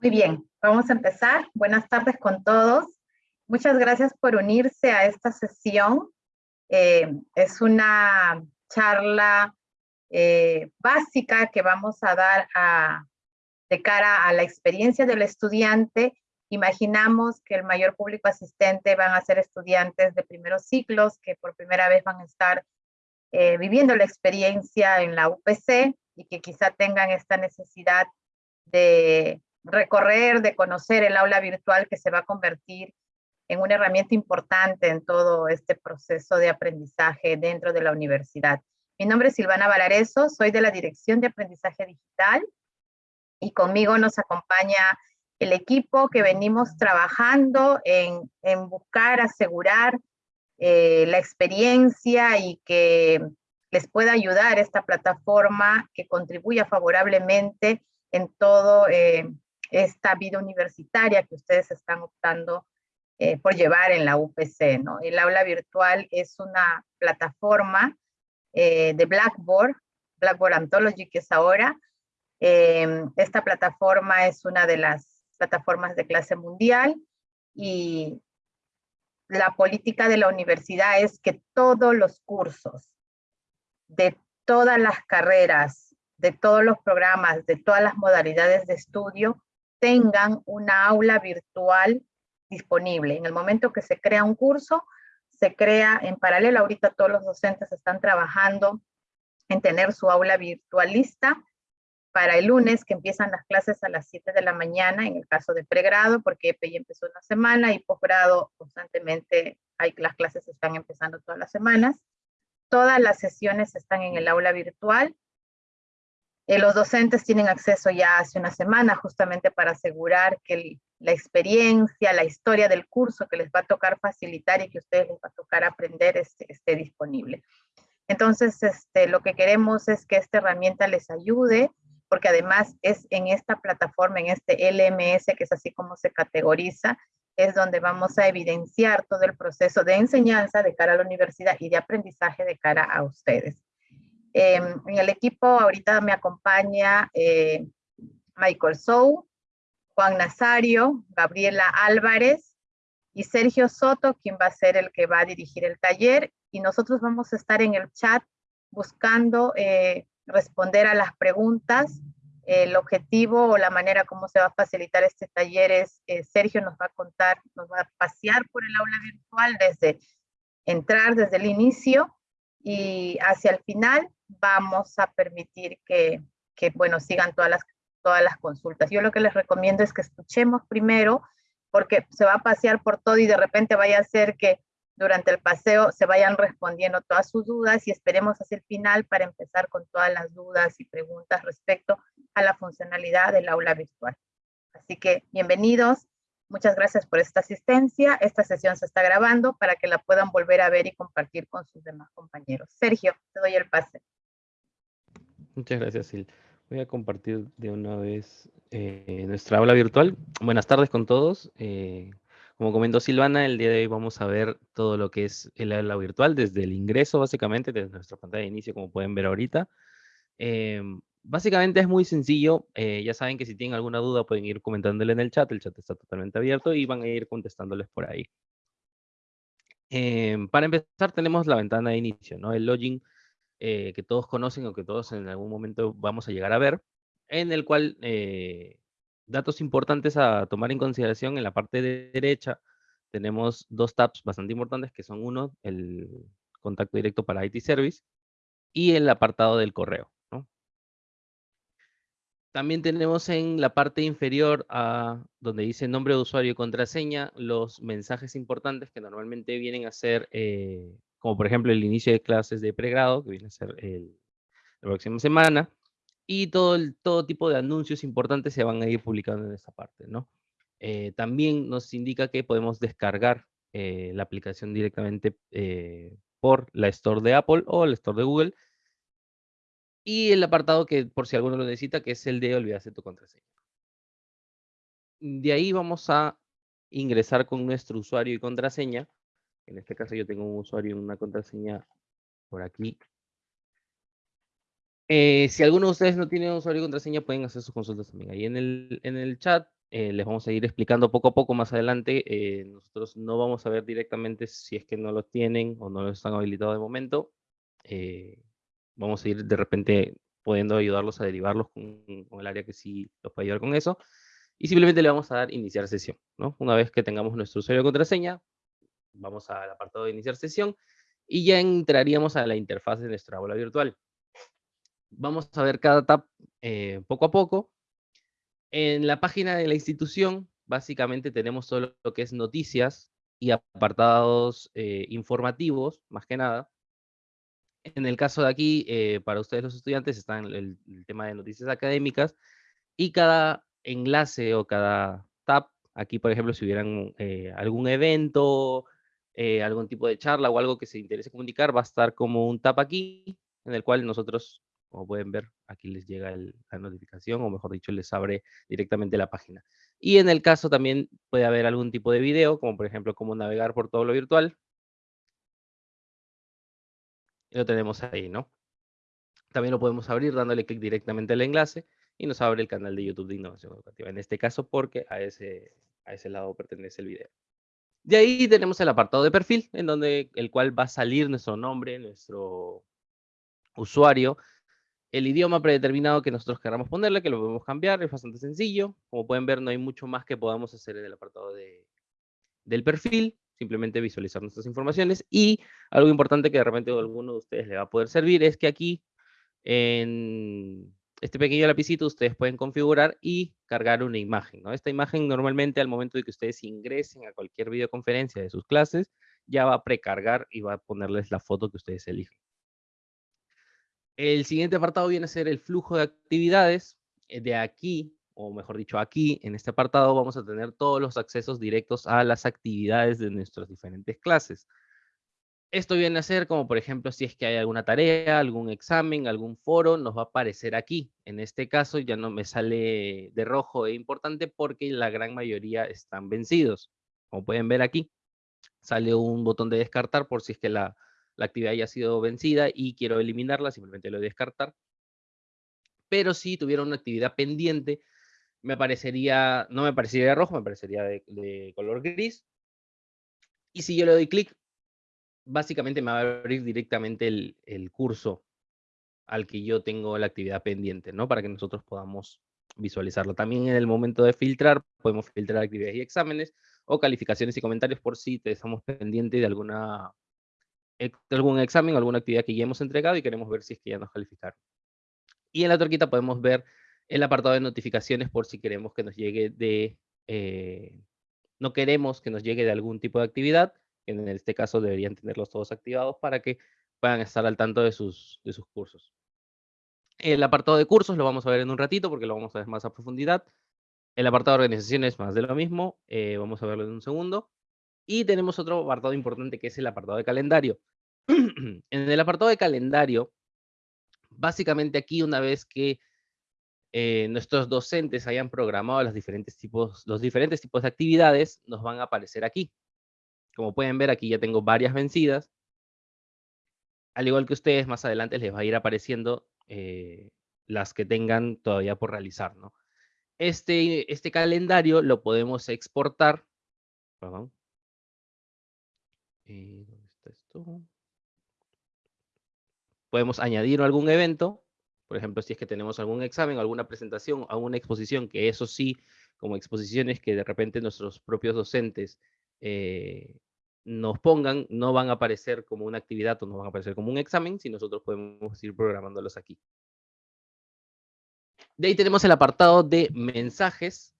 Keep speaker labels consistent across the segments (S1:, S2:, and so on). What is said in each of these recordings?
S1: Muy bien, vamos a empezar. Buenas tardes con todos. Muchas gracias por unirse a esta sesión. Eh, es una charla eh, básica que vamos a dar a, de cara a la experiencia del estudiante. Imaginamos que el mayor público asistente van a ser estudiantes de primeros ciclos que por primera vez van a estar eh, viviendo la experiencia en la UPC y que quizá tengan esta necesidad de recorrer, de conocer el aula virtual que se va a convertir en una herramienta importante en todo este proceso de aprendizaje dentro de la universidad. Mi nombre es Silvana Valareso, soy de la Dirección de Aprendizaje Digital y conmigo nos acompaña el equipo que venimos trabajando en, buscar asegurar eh, la experiencia y que les pueda ayudar esta plataforma que contribuya favorablemente en todo eh, esta vida universitaria que ustedes están optando eh, por llevar en la UPC. ¿no? El aula virtual es una plataforma eh, de Blackboard, Blackboard Anthology que es ahora. Em, esta plataforma es una de las plataformas de clase mundial y la política de la universidad es que todos los cursos de todas las carreras, de todos los programas, de todas las modalidades de estudio, tengan una aula virtual disponible. En el momento que se crea un curso, se crea en paralelo, ahorita todos los docentes están trabajando en tener su aula virtualista para el lunes, que empiezan las clases a las 7 de la mañana, en el caso de pregrado, porque EPI empezó una semana, y posgrado constantemente, hay, las clases están empezando todas las semanas. Todas las sesiones están en el aula virtual, eh, los docentes tienen acceso ya hace una semana justamente para asegurar que la experiencia, la historia del curso que les va a tocar facilitar y que a ustedes les va a tocar aprender esté, esté disponible. Entonces, este, lo que queremos es que esta herramienta les ayude, porque además es en esta plataforma, en este LMS, que es así como se categoriza, es donde vamos a evidenciar todo el proceso de enseñanza de cara a la universidad y de aprendizaje de cara a ustedes. Em, en el equipo ahorita me acompaña eh, Michael Sou, Juan Nazario, Gabriela Álvarez y Sergio Soto, quien va a ser el que va a dirigir el taller. Y nosotros vamos a estar en el chat buscando eh, responder a las preguntas. El objetivo o la manera como se va a facilitar este taller es, eh, Sergio nos va a contar, nos va a pasear por el aula virtual desde entrar desde el inicio y hacia el final vamos a permitir que, que, bueno, sigan todas las, todas las consultas. Yo lo que les recomiendo es que escuchemos primero, porque se va a pasear por todo y de repente vaya a ser que durante el paseo se vayan respondiendo todas sus dudas y esperemos hacia el final para empezar con todas las dudas y preguntas respecto a la funcionalidad del aula virtual. Así que bienvenidos, muchas gracias por esta asistencia. Esta sesión se está grabando para que la puedan volver a ver y compartir con sus demás compañeros. Sergio, te doy el pase.
S2: Muchas gracias, Sil. Voy a compartir de una vez eh, nuestra aula virtual. Buenas tardes con todos. Eh, como comentó Silvana, el día de hoy vamos a ver todo lo que es el aula virtual, desde el ingreso, básicamente, desde nuestra pantalla de inicio, como pueden ver ahorita. Eh, básicamente es muy sencillo. ya saben que si tienen alguna duda pueden ir comentándole en el chat. El chat está totalmente abierto y van a ir contestándoles por ahí. para empezar, tenemos la ventana de inicio, ¿no? El login eh, que todos conocen o que todos en algún momento vamos a llegar a ver, en el cual eh, datos importantes a tomar en consideración en la parte de derecha tenemos dos tabs bastante importantes que son uno, el contacto directo para IT Service y el apartado del correo. También tenemos en la parte inferior, a, donde dice nombre de usuario y contraseña, los mensajes importantes que normalmente vienen a ser eh, como por ejemplo el inicio de clases de pregrado, que viene a ser el, la próxima semana, y todo, el, todo tipo de anuncios importantes se van a ir publicando en esta parte, ¿no? Eh, también nos indica que podemos descargar eh, la aplicación directamente eh, por la Store de Apple o la Store de Google, y el apartado que, por si alguno lo necesita, que es el de olvidarse tu contraseña. De ahí vamos a ingresar con nuestro usuario y contraseña en este caso yo tengo un usuario y una contraseña por aquí. Eh, si alguno de ustedes no tiene usuario y contraseña, pueden hacer sus consultas también. Ahí en el, en el chat eh, les vamos a ir explicando poco a poco más adelante. Eh, nosotros no vamos a ver directamente si es que no lo tienen o no lo están habilitados de momento. Eh, vamos a ir de repente pudiendo ayudarlos a derivarlos con, con, el área que sí los puede ayudar con eso. Y simplemente le vamos a dar iniciar sesión. ¿no? Una vez que tengamos nuestro usuario y contraseña, vamos al apartado de iniciar sesión y ya entraríamos a la interfaz de nuestra aula virtual. Vamos a ver cada tab poco a poco en la página de la institución, básicamente tenemos solo lo que es noticias y apartados eh, informativos, más que nada. En el caso de aquí, eh, para ustedes los estudiantes, está el, el, tema de noticias académicas y cada enlace o cada tab, aquí por ejemplo, si hubieran eh, algún evento, algún tipo de charla o algo que se interese comunicar, va a estar como un tab aquí, en el cual nosotros como pueden ver, aquí les llega la notificación, o mejor dicho, les abre directamente la página. Y en el caso también puede haber algún tipo de video, como por ejemplo, cómo navegar por todo lo virtual. Lo tenemos ahí, ¿no? También lo podemos abrir dándole clic directamente al enlace y nos abre el canal de YouTube de Innovación Educativa. En este caso, porque a ese, a ese lado pertenece el video. De ahí tenemos el apartado de perfil, en donde el cual va a salir nuestro nombre, nuestro usuario, el idioma predeterminado que nosotros queramos ponerle, que lo podemos cambiar, es bastante sencillo. Como pueden ver, no hay mucho más que podamos hacer en el apartado de, del perfil, simplemente visualizar nuestras informaciones. Y algo importante que de repente a alguno de ustedes le va a poder servir es que aquí, en este pequeño lapicito, ustedes pueden configurar y cargar una imagen. Esta imagen normalmente al momento de que ustedes ingresen a cualquier videoconferencia de sus clases, ya va a precargar y va a ponerles la foto que ustedes eligen. El siguiente apartado viene a ser el flujo de actividades. Eh, de aquí, o mejor dicho, aquí, en este apartado, vamos a tener todos los accesos directos a las actividades de nuestras diferentes clases. Esto viene a ser como, por ejemplo, si es que hay alguna tarea, algún examen, algún foro, nos va a aparecer aquí. En este caso ya no me sale de rojo e importante porque la gran mayoría están vencidos. Como pueden ver aquí, sale un botón de descartar por si es que la, la actividad ya ha sido vencida y quiero eliminarla, simplemente lo descartar. Pero si tuviera una actividad pendiente, me aparecería, no me aparecería de rojo, me aparecería de, color gris. Y si yo le doy clic, básicamente me va a abrir directamente el, curso al que yo tengo la actividad pendiente, ¿no? Para que nosotros podamos visualizarlo. También en el momento de filtrar, podemos filtrar actividades y exámenes o calificaciones y comentarios por si estamos pendientes de alguna algún examen alguna actividad que ya hemos entregado y queremos ver si es que ya nos calificaron. Y en la torquita podemos ver el apartado de notificaciones por si queremos que nos llegue de, eh, no queremos que nos llegue de algún tipo de actividad, en este caso deberían tenerlos todos activados para que puedan estar al tanto de sus, de sus cursos. El apartado de cursos lo vamos a ver en un ratito porque lo vamos a ver más a profundidad. El apartado de organizaciones más de lo mismo, eh, vamos a verlo en un segundo. Y tenemos otro apartado importante que es el apartado de calendario. en el apartado de calendario, básicamente aquí una vez que eh, nuestros docentes hayan programado los diferentes, tipos, los diferentes tipos de actividades, nos van a aparecer aquí. Como pueden ver, aquí ya tengo varias vencidas. Al igual que ustedes, más adelante les va a ir apareciendo eh, las que tengan todavía por realizar. ¿no? Este, este calendario lo podemos exportar. Perdón. Eh, ¿Dónde está esto? Podemos añadir algún evento, por ejemplo, si es que tenemos algún examen, alguna presentación, alguna exposición, que eso sí, como exposiciones que de repente nuestros propios docentes eh, nos pongan, no van a aparecer como una actividad o no van a aparecer como un examen, si nosotros podemos ir programándolos aquí. De ahí tenemos el apartado de mensajes,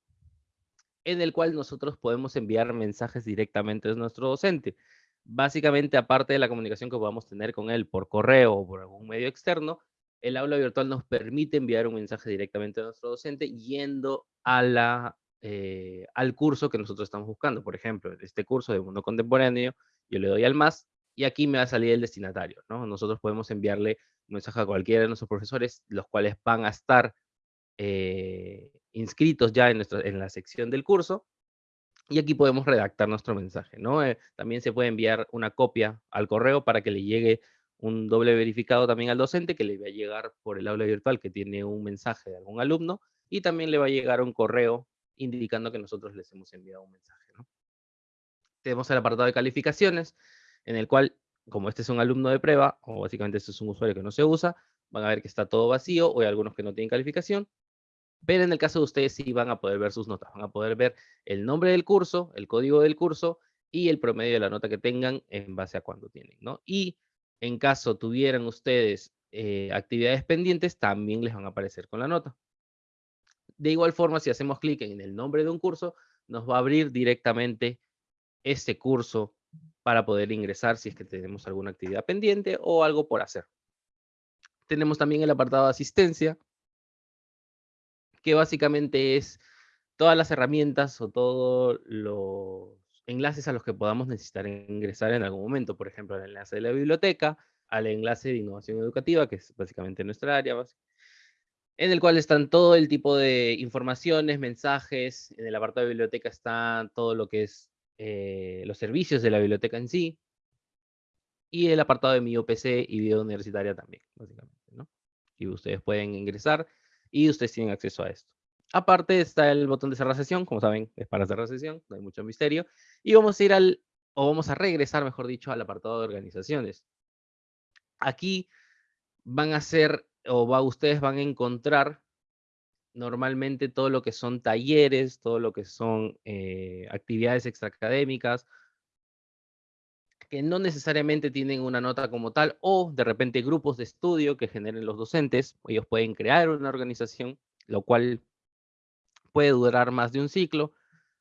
S2: en el cual nosotros podemos enviar mensajes directamente a nuestro docente. Básicamente, aparte de la comunicación que podamos tener con él por correo o por algún medio externo, el aula virtual nos permite enviar un mensaje directamente a nuestro docente yendo a la, eh, al curso que nosotros estamos buscando. Por ejemplo, este curso de mundo contemporáneo, yo le doy al más y aquí me va a salir el destinatario. ¿no? Nosotros podemos enviarle un mensaje a cualquiera de nuestros profesores, los cuales van a estar eh, inscritos ya en, nuestra, en la sección del curso y aquí podemos redactar nuestro mensaje, ¿no? Eh, también se puede enviar una copia al correo para que le llegue un doble verificado también al docente que le va a llegar por el aula virtual que tiene un mensaje de algún alumno y también le va a llegar un correo indicando que nosotros les hemos enviado un mensaje. Tenemos el apartado de calificaciones, en el cual, como este es un alumno de prueba, o básicamente este es un usuario que no se usa, van a ver que está todo vacío, o hay algunos que no tienen calificación, pero en el caso de ustedes sí van a poder ver sus notas, van a poder ver el nombre del curso, el código del curso, y el promedio de la nota que tengan en base a cuándo tienen, ¿no? Y en caso tuvieran ustedes eh, actividades pendientes, también les van a aparecer con la nota. De igual forma, si hacemos clic en el nombre de un curso, nos va a abrir directamente ese curso para poder ingresar si es que tenemos alguna actividad pendiente o algo por hacer. Tenemos también el apartado de asistencia, que básicamente es todas las herramientas o todos los enlaces a los que podamos necesitar ingresar en algún momento. Por ejemplo, el enlace de la biblioteca, al enlace de innovación educativa, que es básicamente nuestra área, en el cual están todo el tipo de informaciones, mensajes. En el apartado de biblioteca está todo lo que es eh, los servicios de la biblioteca en sí. Y el apartado de mi OPC y vida universitaria también, básicamente. ¿no? Y ustedes pueden ingresar y ustedes tienen acceso a esto. Aparte está el botón de cerrar sesión, como saben, es para cerrar sesión, no hay mucho misterio. Y vamos a ir al, o vamos a regresar, mejor dicho, al apartado de organizaciones. Aquí van a ser, o va, ustedes van a encontrar normalmente todo lo que son talleres, todo lo que son eh, actividades extraacadémicas, que no necesariamente tienen una nota como tal, o de repente grupos de estudio que generen los docentes, ellos pueden crear una organización, lo cual puede durar más de un ciclo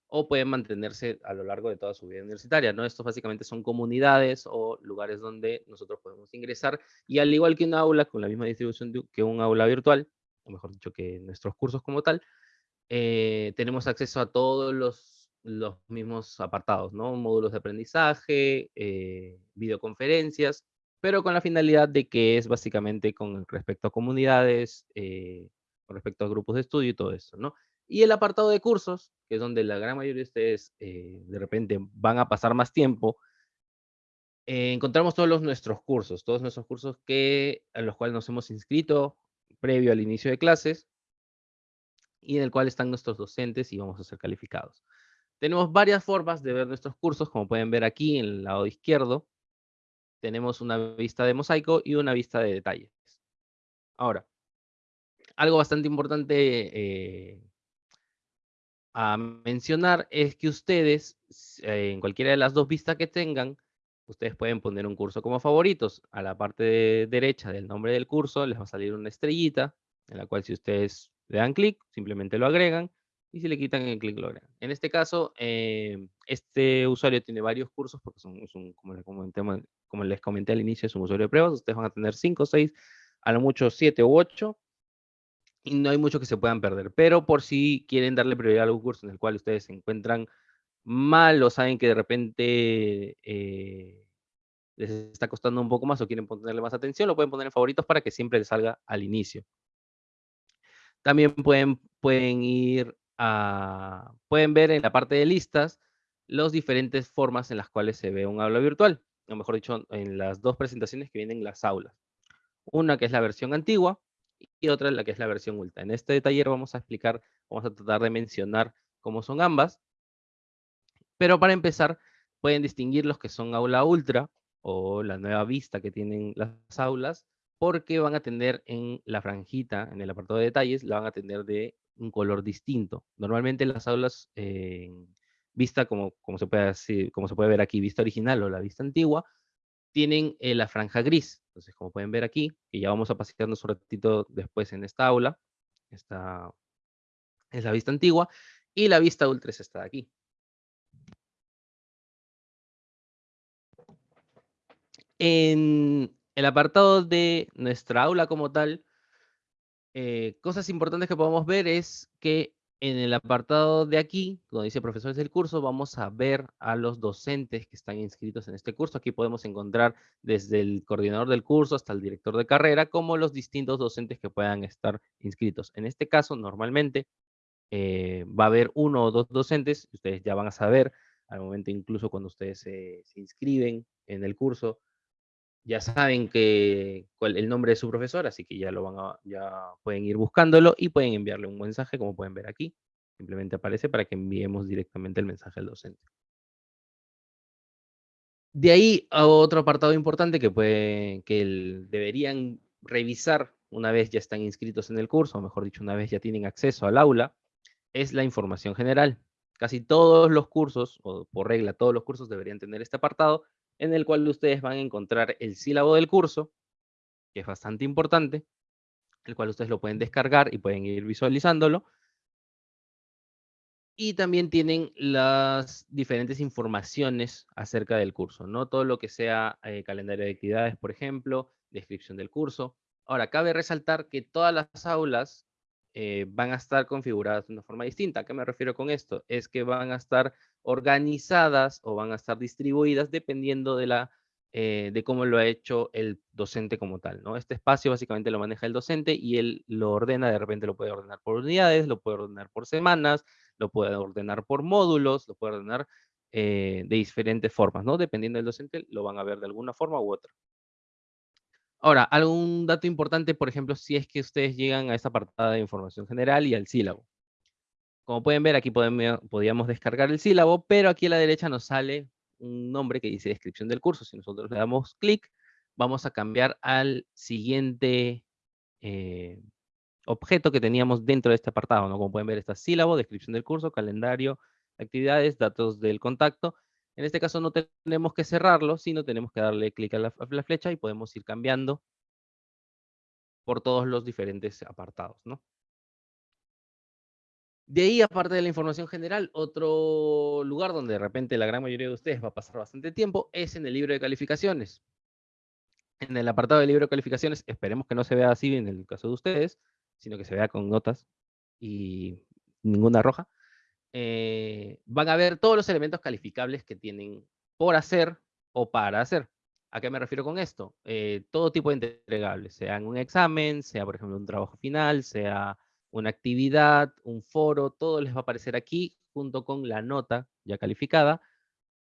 S2: o puede mantenerse a lo largo de toda su vida universitaria, ¿no? Estos básicamente son comunidades o lugares donde nosotros podemos ingresar y al igual que un aula con la misma distribución que un aula virtual, o mejor dicho que nuestros cursos como tal, eh, tenemos acceso a todos los, los mismos apartados, ¿no? Módulos de aprendizaje, eh, videoconferencias, pero con la finalidad de que es básicamente con respecto a comunidades, eh, con respecto a grupos de estudio y todo eso, ¿no? Y el apartado de cursos, que es donde la gran mayoría de ustedes eh, de repente van a pasar más tiempo, eh, encontramos todos los, nuestros cursos, todos nuestros cursos que, a los cuales nos hemos inscrito previo al inicio de clases y en el cual están nuestros docentes y vamos a ser calificados. Tenemos varias formas de ver nuestros cursos, como pueden ver aquí en el lado izquierdo. Tenemos una vista de mosaico y una vista de detalles. Ahora, algo bastante importante eh, a mencionar es que ustedes, eh, en cualquiera de las dos vistas que tengan, ustedes pueden poner un curso como favoritos. A la parte derecha del nombre del curso les va a salir una estrellita, en la cual si ustedes le dan clic, simplemente lo agregan, y si le quitan el clic lo agregan. En este caso, eh, este usuario tiene varios cursos, porque son, como, les comenté, como les comenté al inicio, es un usuario de pruebas, ustedes van a tener 5, 6, a lo mucho 7 u 8, y no hay mucho que se puedan perder. Pero por si quieren darle prioridad a algún curso en el cual ustedes se encuentran mal o saben que de repente eh, les está costando un poco más o quieren ponerle más atención, lo pueden poner en favoritos para que siempre les salga al inicio. También pueden, pueden ir a, pueden ver en la parte de listas las diferentes formas en las cuales se ve un aula virtual, o mejor dicho, en las dos presentaciones que vienen las aulas. Una que es la versión antigua, y otra la que es la versión ultra. En este taller vamos a explicar, vamos a tratar de mencionar cómo son ambas. Pero para empezar, pueden distinguir los que son aula ultra o la nueva vista que tienen las aulas, porque van a tener en la franjita, en el apartado de detalles, la van a tener de un color distinto. Normalmente las aulas en vista, como, como, se puede, como se puede ver aquí, vista original o la vista antigua, tienen eh, la franja gris. Entonces, como pueden ver aquí, que ya vamos a pasearnos un ratito después en esta aula, esta es la vista antigua, y la vista ultra es esta de aquí. En el apartado de nuestra aula como tal, eh, cosas importantes que podemos ver es que en el apartado de aquí, donde dice profesores del curso, vamos a ver a los docentes que están inscritos en este curso. Aquí podemos encontrar desde el coordinador del curso hasta el director de carrera, como los distintos docentes que puedan estar inscritos. En este caso, normalmente eh, va a haber uno o dos docentes, ustedes ya van a saber, al momento incluso cuando ustedes se inscriben en el curso, ya saben el nombre de su profesor, así que ya lo van a, ya pueden ir buscándolo y pueden enviarle un mensaje, como pueden ver aquí. Simplemente aparece para que enviemos directamente el mensaje al docente. De ahí a otro apartado importante que, puede, que deberían revisar una vez ya están inscritos en el curso, o mejor dicho, una vez ya tienen acceso al aula, es la información general. Casi todos los cursos, o por regla todos los cursos deberían tener este apartado, en el cual ustedes van a encontrar el sílabo del curso, que es bastante importante, el cual ustedes lo pueden descargar y pueden ir visualizándolo. Y también tienen las diferentes informaciones acerca del curso, ¿no? Todo lo que sea eh, calendario de actividades, por ejemplo, descripción del curso. Ahora, cabe resaltar que todas las aulas eh, van a estar configuradas de una forma distinta. ¿A qué me refiero con esto? Es que van a estar organizadas o van a estar distribuidas dependiendo de, la, eh, de cómo lo ha hecho el docente como tal. ¿no? Este espacio básicamente lo maneja el docente y él lo ordena, de repente lo puede ordenar por unidades, lo puede ordenar por semanas, lo puede ordenar por módulos, lo puede ordenar eh, de diferentes formas, ¿no? Dependiendo del docente, lo van a ver de alguna forma u otra. Ahora, algún dato importante, por ejemplo, si es que ustedes llegan a esta apartada de información general y al sílabo. Como pueden ver, aquí podemos, podíamos descargar el sílabo, pero aquí a la derecha nos sale un nombre que dice descripción del curso. Si nosotros le damos clic, vamos a cambiar al siguiente eh, objeto que teníamos dentro de este apartado. ¿no? Como pueden ver, está sílabo, descripción del curso, calendario, actividades, datos del contacto. En este caso no tenemos que cerrarlo, sino tenemos que darle clic a la, flecha y podemos ir cambiando por todos los diferentes apartados, ¿no? De ahí, aparte de la información general, otro lugar donde de repente la gran mayoría de ustedes va a pasar bastante tiempo es en el libro de calificaciones. En el apartado de libro de calificaciones, esperemos que no se vea así en el caso de ustedes, sino que se vea con notas y ninguna roja. Eh, van a ver todos los elementos calificables que tienen por hacer o para hacer. ¿A qué me refiero con esto? Eh, todo tipo de entregables, sea un examen, sea por ejemplo un trabajo final, sea una actividad, un foro, todo les va a aparecer aquí junto con la nota ya calificada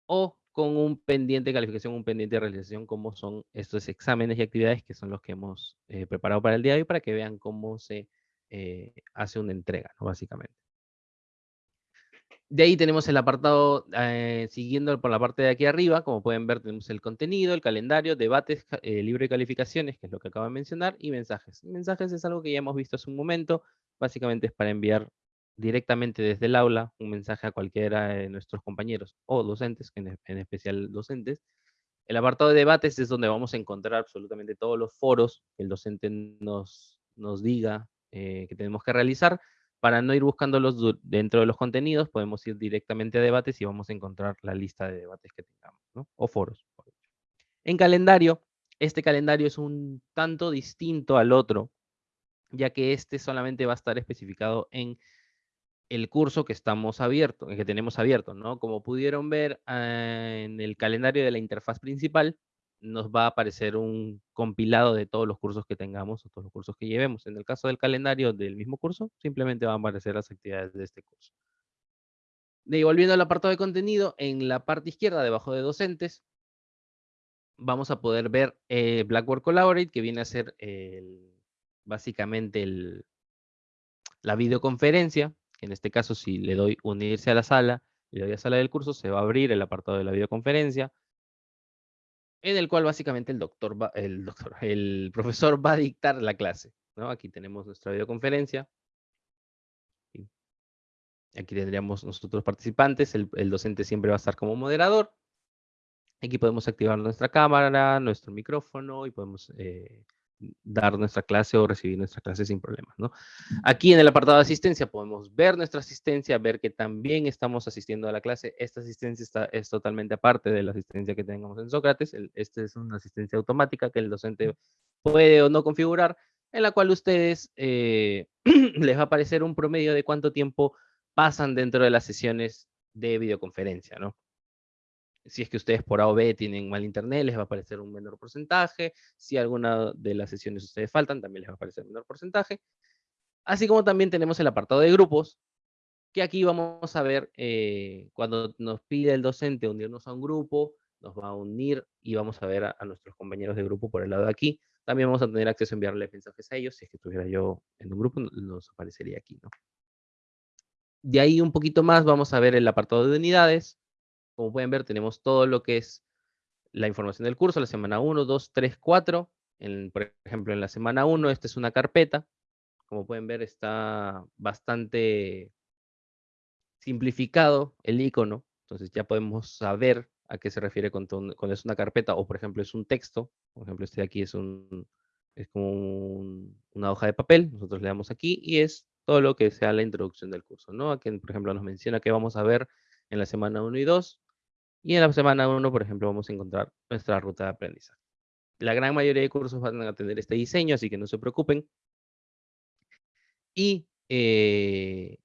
S2: o con un pendiente de calificación, un pendiente de realización, como son estos exámenes y actividades que son los que hemos eh, preparado para el día de hoy para que vean cómo se hace una entrega, básicamente. De ahí tenemos el apartado, eh, siguiendo por la parte de aquí arriba, como pueden ver tenemos el contenido, el calendario, debates, eh, libro de calificaciones, que es lo que acabo de mencionar, y mensajes. Mensajes es algo que ya hemos visto hace un momento, básicamente es para enviar directamente desde el aula un mensaje a cualquiera de nuestros compañeros o docentes, en, en especial docentes. El apartado de debates es donde vamos a encontrar absolutamente todos los foros que el docente nos, nos diga eh, que tenemos que realizar, para no ir buscándolos dentro de los contenidos, podemos ir directamente a debates y vamos a encontrar la lista de debates que tengamos, ¿no? O foros. En calendario, este calendario es un tanto distinto al otro, ya que este solamente va a estar especificado en el curso que estamos abierto, que tenemos abierto, ¿no? Como pudieron ver ah, en el calendario de la interfaz principal, nos va a aparecer un compilado de todos los cursos que tengamos o todos los cursos que llevemos. En el caso del calendario del mismo curso, simplemente van a aparecer las actividades de este curso. De volviendo al apartado de contenido, en la parte izquierda, debajo de docentes, vamos a poder ver eh, Blackboard Collaborate, que viene a ser básicamente la videoconferencia, en este caso si le doy unirse a la sala, le doy a sala del curso, se va a abrir el apartado de la videoconferencia en el cual básicamente el doctor, el doctor, el profesor va a dictar la clase. ¿no? Aquí tenemos nuestra videoconferencia. Aquí tendríamos nosotros participantes, el, el, docente siempre va a estar como moderador. Aquí podemos activar nuestra cámara, nuestro micrófono y podemos eh, dar nuestra clase o recibir nuestra clase sin problemas, ¿no? Aquí en el apartado de asistencia podemos ver nuestra asistencia, ver que también estamos asistiendo a la clase. Esta asistencia está, es totalmente aparte de la asistencia que tengamos en Sócrates. Esta es una asistencia automática que el docente puede o no configurar, en la cual ustedes eh, les va a aparecer un promedio de cuánto tiempo pasan dentro de las sesiones de videoconferencia, ¿no? Si es que ustedes por A o B tienen mal internet, les va a aparecer un menor porcentaje. Si alguna de las sesiones ustedes faltan, también les va a aparecer un menor porcentaje. Así como también tenemos el apartado de grupos, que aquí vamos a ver eh, cuando nos pide el docente unirnos a un grupo, nos va a unir y vamos a ver a, nuestros compañeros de grupo por el lado de aquí. También vamos a tener acceso a enviarle mensajes a ellos. Si es que estuviera yo en un grupo, nos aparecería aquí. De ahí un poquito más vamos a ver el apartado de unidades. Como pueden ver, tenemos todo lo que es la información del curso, la semana 1, 2, 3, 4. por ejemplo, en la semana 1, esta es una carpeta. Como pueden ver, está bastante simplificado el icono. Entonces ya podemos saber a qué se refiere cuando, es una carpeta o, por ejemplo, es un texto. Por ejemplo, este de aquí es, un, es como una hoja de papel. Nosotros le damos aquí y es todo lo que sea la introducción del curso. ¿no? Aquí, por ejemplo, nos menciona que vamos a ver en la semana 1 y 2. Y en la semana 1, por ejemplo, vamos a encontrar nuestra ruta de aprendizaje. La gran mayoría de cursos van a tener este diseño, así que no se preocupen. Y eh,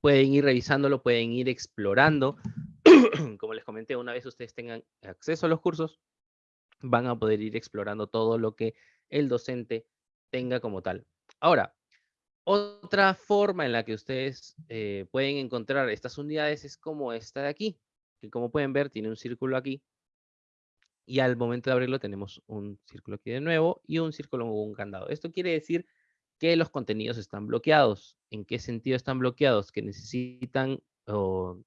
S2: pueden ir revisándolo, pueden ir explorando. Como les comenté, una vez ustedes tengan acceso a los cursos, van a poder ir explorando todo lo que el docente tenga como tal. Ahora, otra forma en la que ustedes eh, pueden encontrar estas unidades es como esta de aquí como pueden ver tiene un círculo aquí. Y al momento de abrirlo tenemos un círculo aquí de nuevo y un círculo con un candado. Esto quiere decir que los contenidos están bloqueados. ¿En qué sentido están bloqueados? Que necesitan o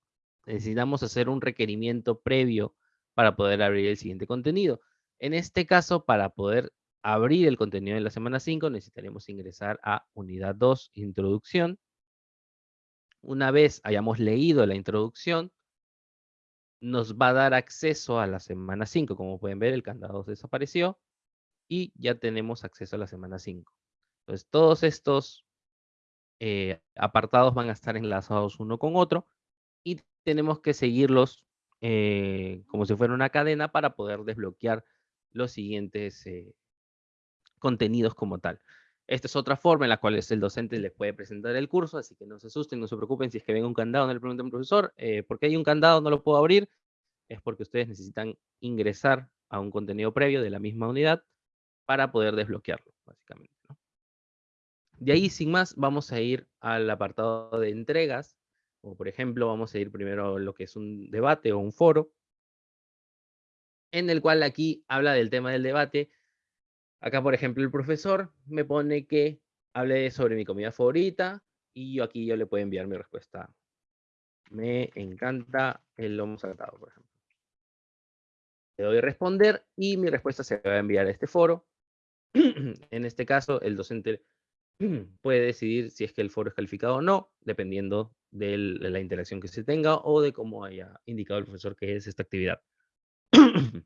S2: necesitamos hacer un requerimiento previo para poder abrir el siguiente contenido. En este caso, para poder abrir el contenido de la semana 5, necesitaremos ingresar a unidad 2, introducción. Una vez hayamos leído la introducción, nos va a dar acceso a la semana 5. Como pueden ver, el candado desapareció y ya tenemos acceso a la semana 5. Entonces, todos estos eh, apartados van a estar enlazados uno con otro y tenemos que seguirlos eh, como si fuera una cadena para poder desbloquear los siguientes eh, contenidos como tal. Esta es otra forma en la cual el docente les puede presentar el curso, así que no se asusten, no se preocupen si es que ven un candado, no le pregunten profesor, eh, ¿por qué hay un candado? No lo puedo abrir. Es porque ustedes necesitan ingresar a un contenido previo de la misma unidad para poder desbloquearlo, básicamente. De ahí, sin más, vamos a ir al apartado de entregas, o por ejemplo, vamos a ir primero a lo que es un debate o un foro, en el cual aquí habla del tema del debate, Acá, por ejemplo, el profesor me pone que hable sobre mi comida favorita y yo aquí yo le puedo enviar mi respuesta. Me encanta el lomo saltado, por ejemplo. Le doy responder y mi respuesta se va a enviar a este foro. en este caso, el docente puede decidir si es que el foro es calificado o no, dependiendo de la interacción que se tenga o de cómo haya indicado el profesor que es esta actividad.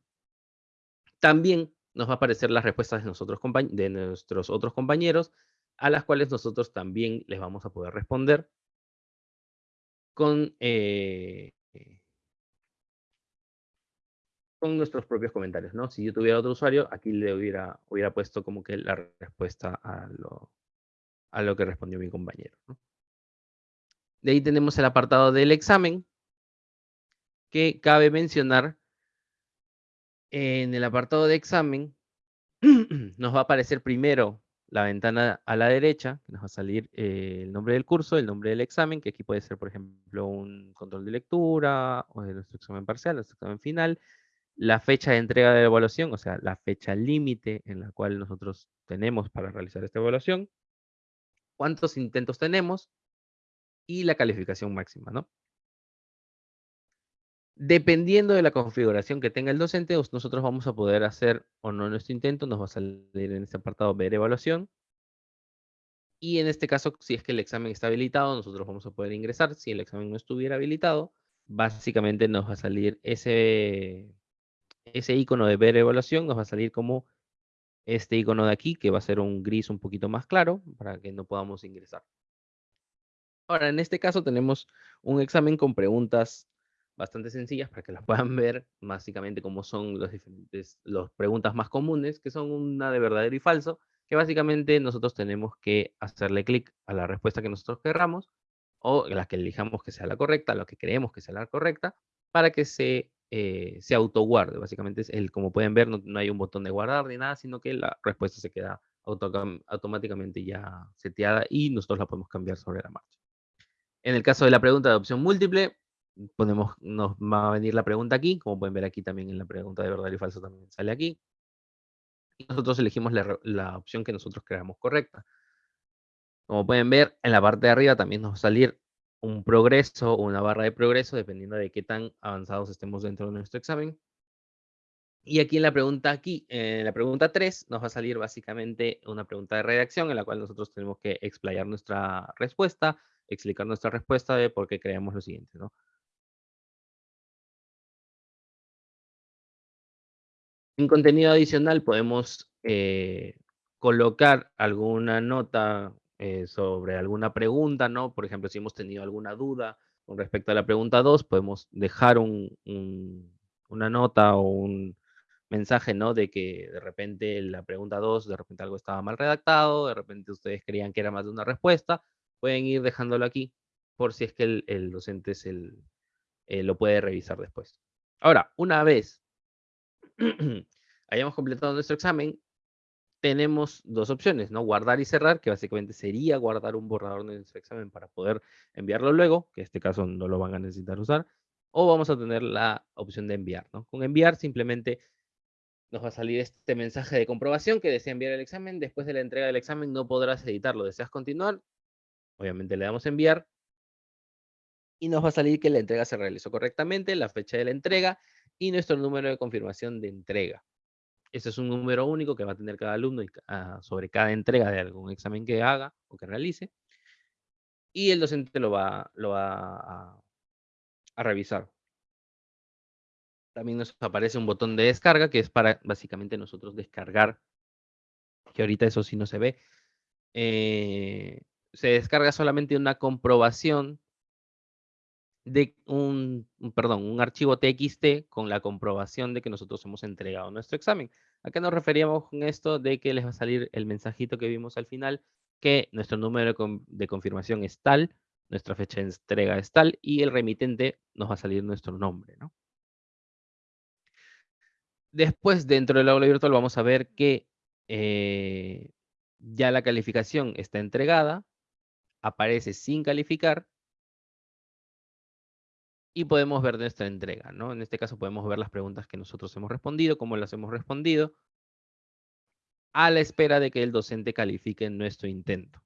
S2: También nos va a aparecer las respuestas de, nuestros otros compañeros, a las cuales nosotros también les vamos a poder responder con, eh, con nuestros propios comentarios, ¿no? Si yo tuviera otro usuario, aquí le hubiera, hubiera puesto como que la respuesta a lo, a lo que respondió mi compañero. De ahí tenemos el apartado del examen, que cabe mencionar en el apartado de examen, nos va a aparecer primero la ventana a la derecha, nos va a salir eh, el nombre del curso, el nombre del examen, que aquí puede ser, por ejemplo, un control de lectura, o de nuestro examen parcial, nuestro examen final, la fecha de entrega de evaluación, o sea, la fecha límite en la cual nosotros tenemos para realizar esta evaluación, cuántos intentos tenemos y la calificación máxima, ¿no? Dependiendo de la configuración que tenga el docente, nosotros vamos a poder hacer o no nuestro intento, nos va a salir en este apartado ver evaluación. Y en este caso, si es que el examen está habilitado, nosotros vamos a poder ingresar. Si el examen no estuviera habilitado, básicamente nos va a salir ese, ese icono de ver evaluación, nos va a salir como este icono de aquí, que va a ser un gris un poquito más claro, para que no podamos ingresar. Ahora, en este caso tenemos un examen con preguntas bastante sencillas para que las puedan ver, básicamente como son las diferentes las preguntas más comunes, que son una de verdadero y falso, que básicamente nosotros tenemos que hacerle clic a la respuesta que nosotros querramos, o la que elijamos que sea la correcta, lo que creemos que sea la correcta, para que se, eh, se autoguarde. Básicamente, es el, como pueden ver, no, hay un botón de guardar ni nada, sino que la respuesta se queda automáticamente ya seteada y nosotros la podemos cambiar sobre la marcha. En el caso de la pregunta de opción múltiple, ponemos, nos va a venir la pregunta aquí, como pueden ver aquí también en la pregunta de verdadero y falso también sale aquí. Y nosotros elegimos la, opción que nosotros creamos correcta. Como pueden ver, en la parte de arriba también nos va a salir un progreso o una barra de progreso dependiendo de qué tan avanzados estemos dentro de nuestro examen. Y aquí en la pregunta aquí, en la pregunta 3, nos va a salir básicamente una pregunta de redacción en la cual nosotros tenemos que explayar nuestra respuesta, explicar nuestra respuesta de por qué creemos lo siguiente, ¿no? En contenido adicional podemos eh, colocar alguna nota eh, sobre alguna pregunta, ¿no? Por ejemplo, si hemos tenido alguna duda con respecto a la pregunta 2, podemos dejar una nota o un mensaje, ¿no? De que de repente la pregunta 2, de repente algo estaba mal redactado, de repente ustedes creían que era más de una respuesta, pueden ir dejándolo aquí por si es que el, docente eh, lo puede revisar después. Ahora, una vez hayamos completado nuestro examen, tenemos dos opciones, ¿no? Guardar y cerrar, que básicamente sería guardar un borrador de nuestro examen para poder enviarlo luego, que en este caso no lo van a necesitar usar, o vamos a tener la opción de enviar. Con enviar simplemente nos va a salir este mensaje de comprobación que desea enviar el examen. Después de la entrega del examen no podrás editarlo. ¿Deseas continuar? Obviamente le damos enviar. Y nos va a salir que la entrega se realizó correctamente, la fecha de la entrega y nuestro número de confirmación de entrega. Ese es un número único que va a tener cada alumno ah, sobre cada entrega de algún examen que haga o que realice. Y el docente lo va, lo va a, revisar. También nos aparece un botón de descarga que es para básicamente nosotros descargar, que ahorita eso sí no se ve. Eh, se descarga solamente una comprobación de un, perdón, un archivo TXT con la comprobación de que nosotros hemos entregado nuestro examen. ¿A qué nos referíamos con esto? De que les va a salir el mensajito que vimos al final, que nuestro número de confirmación es tal, nuestra fecha de entrega es tal, y el remitente nos va a salir nuestro nombre, ¿no? Después, dentro del aula virtual, vamos a ver que eh, ya la calificación está entregada, aparece sin calificar, y podemos ver nuestra entrega, ¿no? En este caso podemos ver las preguntas que nosotros hemos respondido, cómo las hemos respondido, a la espera de que el docente califique nuestro intento.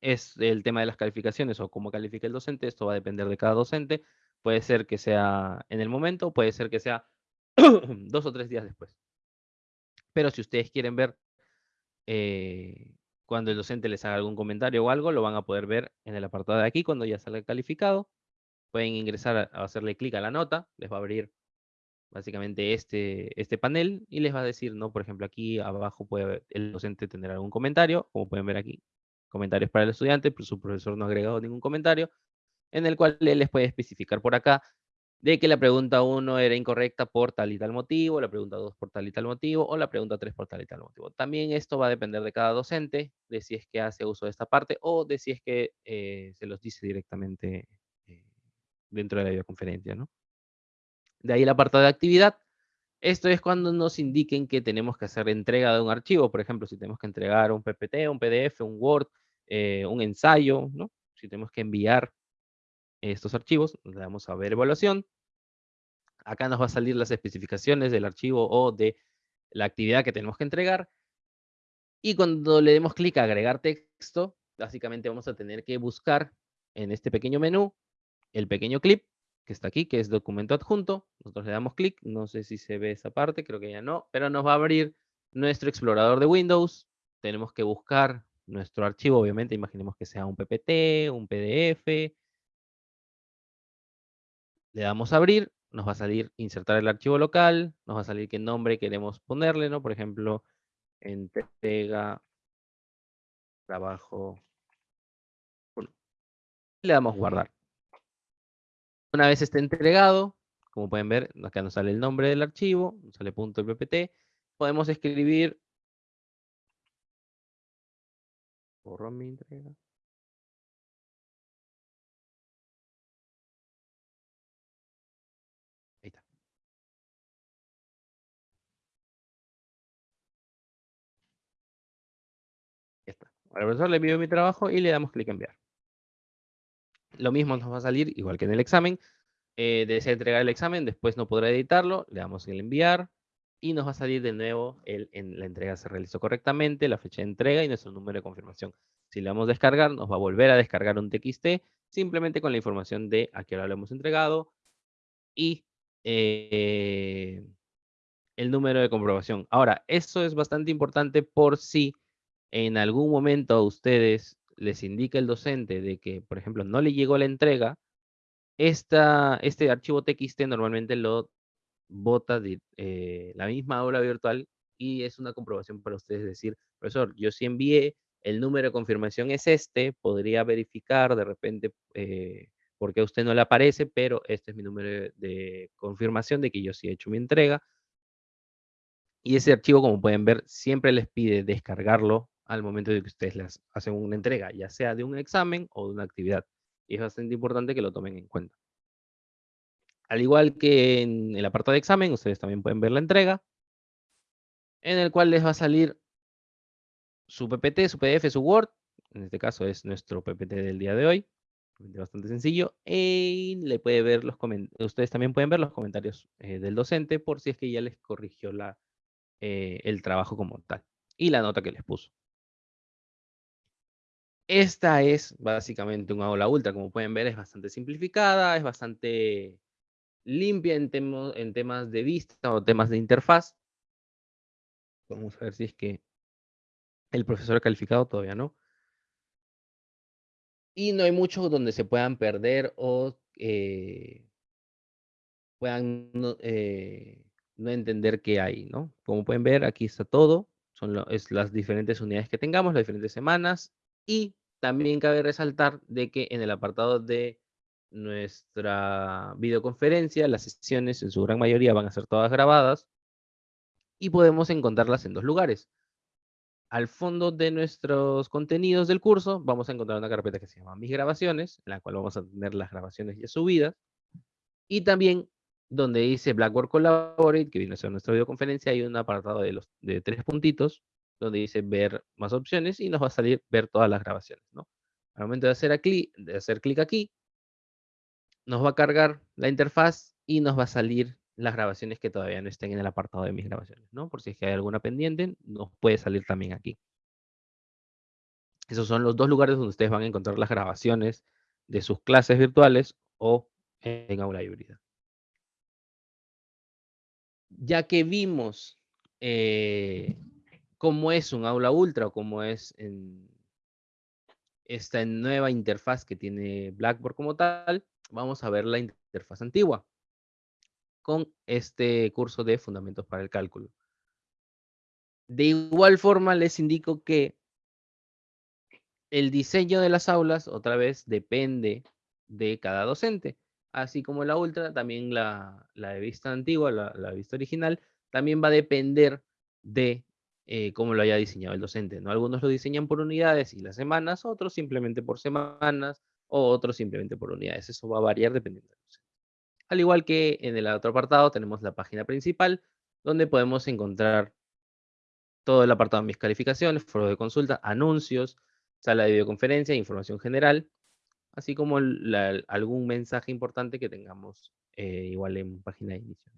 S2: Es el tema de las calificaciones o cómo califica el docente, esto va a depender de cada docente. Puede ser que sea en el momento, puede ser que sea dos o tres días después. Pero si ustedes quieren ver eh, cuando el docente les haga algún comentario o algo, lo van a poder ver en el apartado de aquí cuando ya salga calificado pueden ingresar a, hacerle clic a la nota, les va a abrir básicamente este, este panel y les va a decir, ¿no? Por ejemplo, aquí abajo puede el docente tener algún comentario, como pueden ver aquí, comentarios para el estudiante, pero su profesor no ha agregado ningún comentario, en el cual él les puede especificar por acá de que la pregunta 1 era incorrecta por tal y tal motivo, la pregunta 2 por tal y tal motivo, o la pregunta 3 por tal y tal motivo. También esto va a depender de cada docente, de si es que hace uso de esta parte, o de si es que eh, se los dice directamente dentro de la videoconferencia, ¿no? De ahí el apartado de actividad. Esto es cuando nos indiquen que tenemos que hacer entrega de un archivo. Por ejemplo, si tenemos que entregar un PPT, un PDF, un Word, eh, un ensayo, ¿no? Si tenemos que enviar estos archivos, le damos a ver evaluación. Acá nos va a salir las especificaciones del archivo o de la actividad que tenemos que entregar. Y cuando le demos clic a agregar texto, básicamente vamos a tener que buscar en este pequeño menú el pequeño clip que está aquí, que es documento adjunto. Nosotros le damos clic, no sé si se ve esa parte, creo que ya no, pero nos va a abrir nuestro explorador de Windows. Tenemos que buscar nuestro archivo, obviamente, imaginemos que sea un PPT, un PDF. Le damos a abrir, nos va a salir insertar el archivo local, nos va a salir qué nombre queremos ponerle, ¿no? Por ejemplo, entrega, trabajo. Le damos guardar. Una vez esté entregado, como pueden ver, acá nos sale el nombre del archivo, nos sale .ppt, podemos escribir borrón mi entrega. Ahí está. Ya está. Al profesor le envío mi trabajo y le damos clic en enviar. Lo mismo nos va a salir, igual que en el examen. Eh, desea entregar el examen, después no podrá editarlo, le damos el enviar y nos va a salir de nuevo el, en la entrega se realizó correctamente, la fecha de entrega y nuestro número de confirmación. Si le damos descargar, nos va a volver a descargar un TXT simplemente con la información de a qué hora lo hemos entregado y eh, el número de comprobación. Ahora, eso es bastante importante por si en algún momento a ustedes les indica el docente de que, por ejemplo, no le llegó la entrega, esta, este archivo TXT normalmente lo bota de, eh, la misma aula virtual y es una comprobación para ustedes decir, profesor, yo sí envié, el número de confirmación es este, podría verificar de repente eh, por qué a usted no le aparece, pero este es mi número de confirmación de que yo sí he hecho mi entrega. Y ese archivo, como pueden ver, siempre les pide descargarlo al momento de que ustedes les hacen una entrega, ya sea de un examen o de una actividad. Y es bastante importante que lo tomen en cuenta. Al igual que en el apartado de examen, ustedes también pueden ver la entrega, en el cual les va a salir su PPT, su PDF, su Word. En este caso es nuestro PPT del día de hoy. Bastante sencillo. Y le puede ver los ustedes también pueden ver los comentarios eh, del docente por si es que ya les corrigió la, eh, el trabajo como tal. Y la nota que les puso. Esta es básicamente un aula ultra. Como pueden ver, es bastante simplificada, es bastante limpia en, en temas de vista o temas de interfaz. Vamos a ver si es que el profesor ha calificado, todavía no. Y no hay mucho donde se puedan perder o eh, puedan eh, no, entender qué hay, ¿no? Como pueden ver, aquí está todo. Son las diferentes unidades que tengamos, las diferentes semanas. Y también cabe resaltar de que en el apartado de nuestra videoconferencia, las sesiones en su gran mayoría van a ser todas grabadas y podemos encontrarlas en dos lugares. Al fondo de nuestros contenidos del curso vamos a encontrar una carpeta que se llama Mis grabaciones, en la cual vamos a tener las grabaciones ya subidas. Y también donde dice Blackboard Collaborate, que viene a ser nuestra videoconferencia, hay un apartado de, los, de tres puntitos, donde dice ver más opciones y nos va a salir ver todas las grabaciones. ¿no? Al momento de hacer, de hacer clic aquí, nos va a cargar la interfaz y nos va a salir las grabaciones que todavía no estén en el apartado de mis grabaciones, ¿no? Por si es que hay alguna pendiente, nos puede salir también aquí. Esos son los dos lugares donde ustedes van a encontrar las grabaciones de sus clases virtuales o en aula híbrida. Ya que vimos eh, cómo es un aula ultra o cómo es en esta nueva interfaz que tiene Blackboard como tal, vamos a ver la interfaz antigua con este curso de Fundamentos para el Cálculo. De igual forma, les indico que el diseño de las aulas, otra vez, depende de cada docente. Así como la Ultra, también la, de vista antigua, la, vista original, también va a depender de eh, cómo lo haya diseñado el docente. ¿no? Algunos lo diseñan por unidades y las semanas, otros simplemente por semanas, o otros simplemente por unidades. Eso va a variar dependiendo del docente. Al igual que en el otro apartado tenemos la página principal, donde podemos encontrar todo el apartado de mis calificaciones, foro de consulta, anuncios, sala de videoconferencia, información general, así como algún mensaje importante que tengamos eh, igual en página de inicio.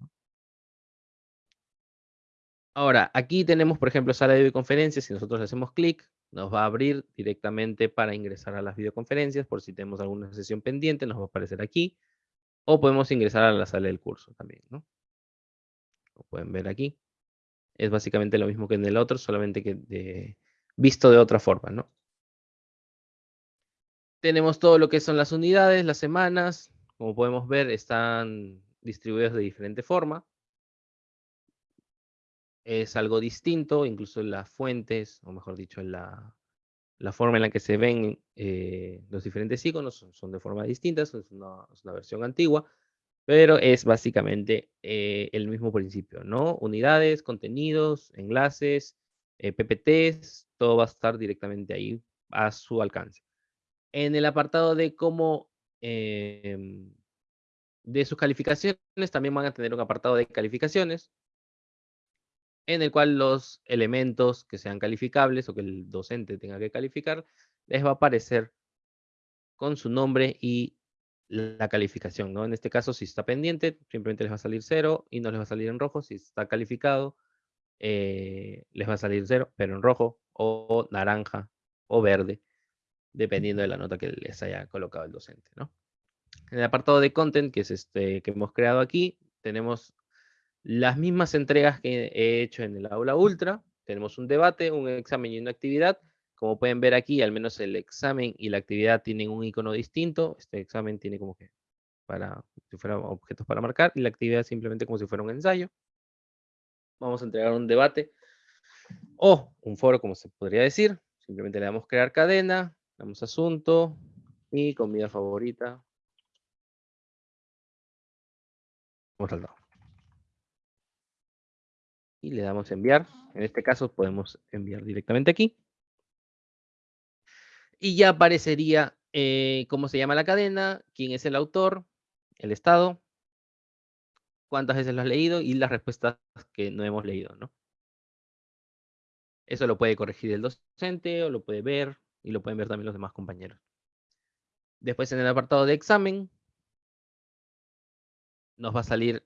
S2: Ahora, aquí tenemos, por ejemplo, sala de videoconferencias. Si nosotros hacemos clic, nos va a abrir directamente para ingresar a las videoconferencias. Por si tenemos alguna sesión pendiente, nos va a aparecer aquí. O podemos ingresar a la sala del curso también, ¿no? Como pueden ver aquí. Es básicamente lo mismo que en el otro, solamente que visto de otra forma, ¿no? Tenemos todo lo que son las unidades, las semanas. Como podemos ver, están distribuidas de diferente forma. Es algo distinto, incluso en las fuentes, o mejor dicho, en la, forma en la que se ven eh, los diferentes iconos son, de forma distinta, es una, versión antigua, pero es básicamente eh, el mismo principio, ¿no? Unidades, contenidos, enlaces, eh, PPTs, todo va a estar directamente ahí a su alcance. En el apartado de cómo, em, de sus calificaciones, también van a tener un apartado de calificaciones, en el cual los elementos que sean calificables o que el docente tenga que calificar, les va a aparecer con su nombre y la calificación, ¿no? En este caso, si está pendiente, simplemente les va a salir cero y no les va a salir en rojo. Si está calificado, eh, les va a salir cero, pero en rojo o naranja o verde. dependiendo de la nota que les haya colocado el docente, ¿no? En el apartado de content, que es este que hemos creado aquí, tenemos las mismas entregas que he hecho en el aula ultra. Tenemos un debate, un examen y una actividad. Como pueden ver aquí, al menos el examen y la actividad tienen un icono distinto. Este examen tiene como que para, si fuera objetos para marcar, y la actividad simplemente como si fuera un ensayo. Vamos a entregar un debate o un foro, como se podría decir. Simplemente le damos crear cadena, damos asunto y comida favorita. Vamos Y le damos enviar. En este caso podemos enviar directamente aquí. Y ya aparecería eh, cómo se llama la cadena, quién es el autor, el estado, cuántas veces lo has leído y las respuestas que no hemos leído, ¿no? Eso lo puede corregir el docente o lo puede ver y lo pueden ver también los demás compañeros. Después en el apartado de examen nos va a salir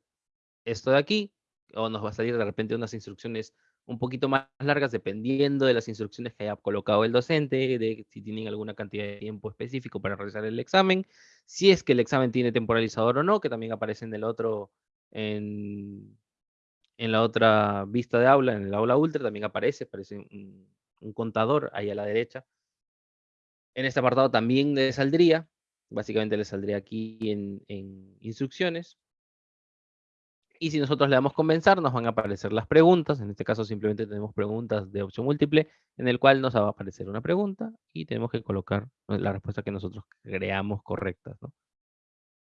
S2: esto de aquí o nos va a salir de repente unas instrucciones un poquito más largas dependiendo de las instrucciones que haya colocado el docente, de si tienen alguna cantidad de tiempo específico para realizar el examen, si es que el examen tiene temporalizador o no, que también aparece en el otro, en, la otra vista de aula, en el aula ultra también aparece, aparece un, contador ahí a la derecha. En este apartado también le saldría, básicamente le saldría aquí en, en instrucciones, y si nosotros le damos comenzar, nos van a aparecer las preguntas. En este caso simplemente tenemos preguntas de opción múltiple, en el cual nos va a aparecer una pregunta y tenemos que colocar la respuesta que nosotros creamos correcta.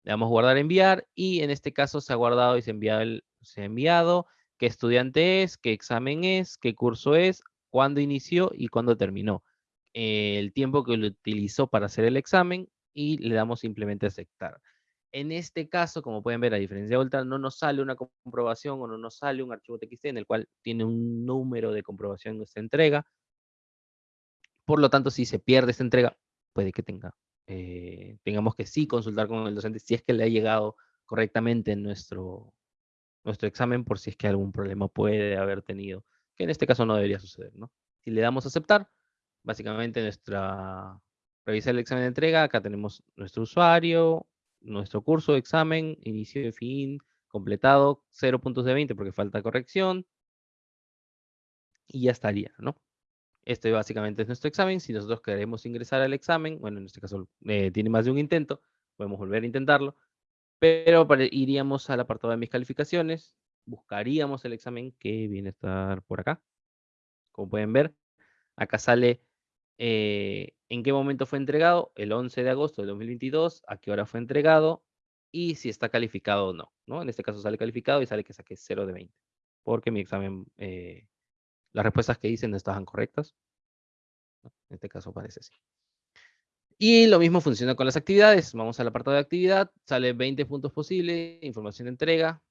S2: Le damos guardar enviar y en este caso se ha guardado y se ha enviado, se ha enviado qué estudiante es, qué examen es, qué curso es, cuándo inició y cuándo terminó. El tiempo que lo utilizó para hacer el examen y le damos simplemente aceptar. En este caso, como pueden ver, a diferencia de Ultra, no nos sale una comprobación o no nos sale un archivo TXT en el cual tiene un número de comprobación de esta entrega. Por lo tanto, si se pierde esta entrega, puede que tenga, eh, tengamos que sí consultar con el docente si es que le ha llegado correctamente nuestro, nuestro examen, por si es que algún problema puede haber tenido, que en este caso no debería suceder, ¿no? Si le damos a aceptar, básicamente nuestra, revisar el examen de entrega, acá tenemos nuestro usuario, nuestro curso, de examen, inicio y fin, completado, 0 puntos de 20 porque falta corrección. Y ya estaría, ¿no? Este básicamente es nuestro examen. Si nosotros queremos ingresar al examen, bueno, en este caso eh, tiene más de un intento, podemos volver a intentarlo. Pero iríamos al apartado de mis calificaciones, buscaríamos el examen que viene a estar por acá. Como pueden ver, acá sale eh, en qué momento fue entregado, el 11 de agosto de 2022, a qué hora fue entregado y si está calificado o no, ¿no? En este caso sale calificado y sale que saqué 0 de 20, porque mi examen, eh, las respuestas que hice no estaban correctas. En este caso parece así. Y lo mismo funciona con las actividades. Vamos al apartado de actividad, sale 20 puntos posibles, información de entrega.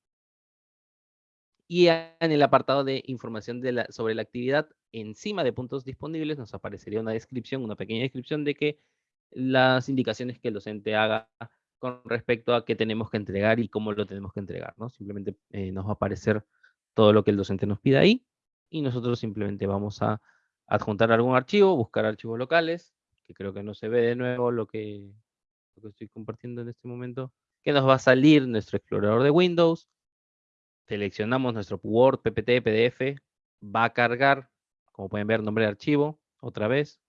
S2: Y en el apartado de información sobre la actividad, encima de puntos disponibles nos aparecería una descripción, una pequeña descripción de que las indicaciones que el docente haga con respecto a qué tenemos que entregar y cómo lo tenemos que entregar, ¿no? Simplemente eh, nos va a aparecer todo lo que el docente nos pida ahí y nosotros simplemente vamos a adjuntar algún archivo, buscar archivos locales, que creo que no se ve de nuevo lo que, lo que estoy compartiendo en este momento, que nos va a salir nuestro explorador de Windows, seleccionamos nuestro Word, PPT, PDF, va a cargar como pueden ver, nombre de archivo, otra vez.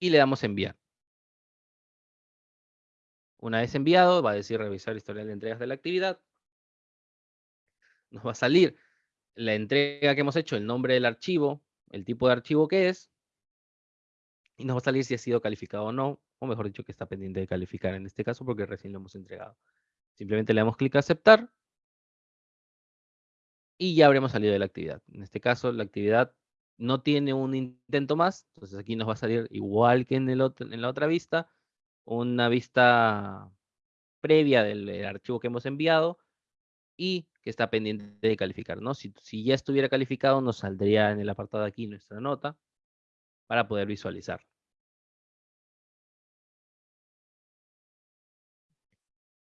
S2: Y le damos enviar. Una vez enviado, va a decir revisar historial de entregas de la actividad. Nos va a salir la entrega que hemos hecho, el nombre del archivo, el tipo de archivo que es. Y nos va a salir si ha sido calificado o no, o mejor dicho, que está pendiente de calificar en este caso porque recién lo hemos entregado. Simplemente le damos clic a aceptar y ya habremos salido de la actividad. En este caso, la actividad no tiene un intento más, entonces aquí nos va a salir igual que en, el otro, en la otra vista, una vista previa del, archivo que hemos enviado y que está pendiente de calificar. ¿no? Si, si ya estuviera calificado, nos saldría en el apartado aquí nuestra nota para poder visualizar.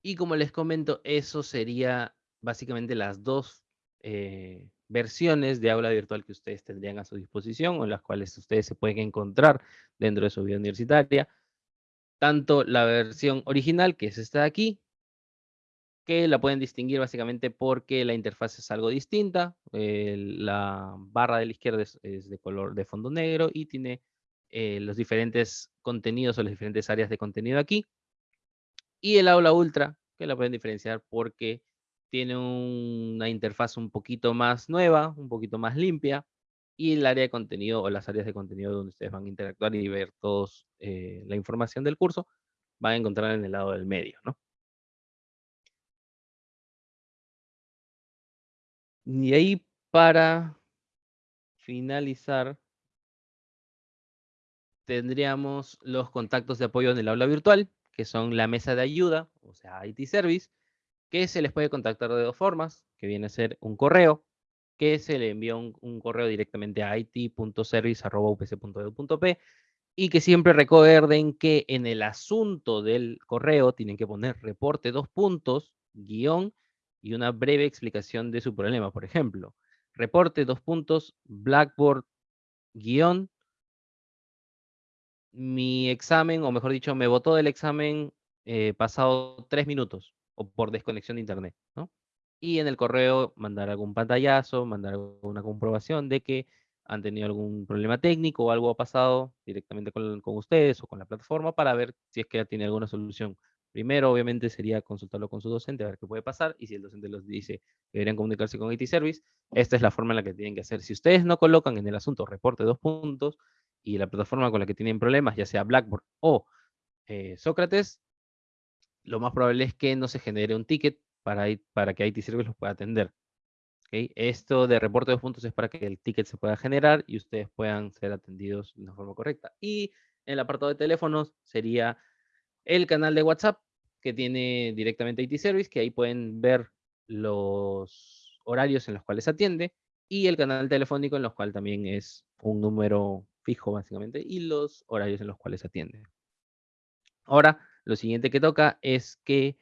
S2: Y como les comento, eso sería básicamente las dos eh, versiones de aula virtual que ustedes tendrían a su disposición o las cuales ustedes se pueden encontrar dentro de su vida universitaria. Tanto la versión original, que es esta de aquí, que la pueden distinguir básicamente porque la interfaz es algo distinta. la barra de la izquierda es, de color de fondo negro y tiene eh, los diferentes contenidos o las diferentes áreas de contenido aquí. Y el aula ultra, que la pueden diferenciar porque tiene una interfaz un poquito más nueva, un poquito más limpia, y el área de contenido o las áreas de contenido donde ustedes van a interactuar y ver toda eh, la información del curso, van a encontrar en el lado del medio, ¿no? Y ahí para finalizar, tendríamos los contactos de apoyo en el aula virtual, que son la mesa de ayuda, o sea, IT Service, que se les puede contactar de dos formas, que viene a ser un correo, que se le envía un, correo directamente a it.service.upc.edu.p y que siempre recuerden que en el asunto del correo tienen que poner reporte dos puntos, guion, y una breve explicación de su problema. Por ejemplo, reporte dos puntos, Blackboard, guion, mi examen, o mejor dicho, me votó del examen eh, pasado tres minutos, o por desconexión de internet, ¿no? Y en el correo mandar algún pantallazo, mandar una comprobación de que han tenido algún problema técnico o algo ha pasado directamente con, con ustedes o con la plataforma para ver si es que ya tiene alguna solución. Primero, obviamente, sería consultarlo con su docente, a ver qué puede pasar, y si el docente los dice que deberían comunicarse con IT Service, esta es la forma en la que tienen que hacer. Si ustedes no colocan en el asunto reporte dos puntos, y la plataforma con la que tienen problemas, ya sea Blackboard o eh, Sócrates, lo más probable es que no se genere un ticket para, para que IT Service los pueda atender. Esto de reporte de puntos es para que el ticket se pueda generar y ustedes puedan ser atendidos de una forma correcta. Y en el apartado de teléfonos sería el canal de WhatsApp que tiene directamente IT Service, que ahí pueden ver los horarios en los cuales atiende, y el canal telefónico en los cual también es un número fijo básicamente, y los horarios en los cuales atiende. Ahora, lo siguiente que toca es que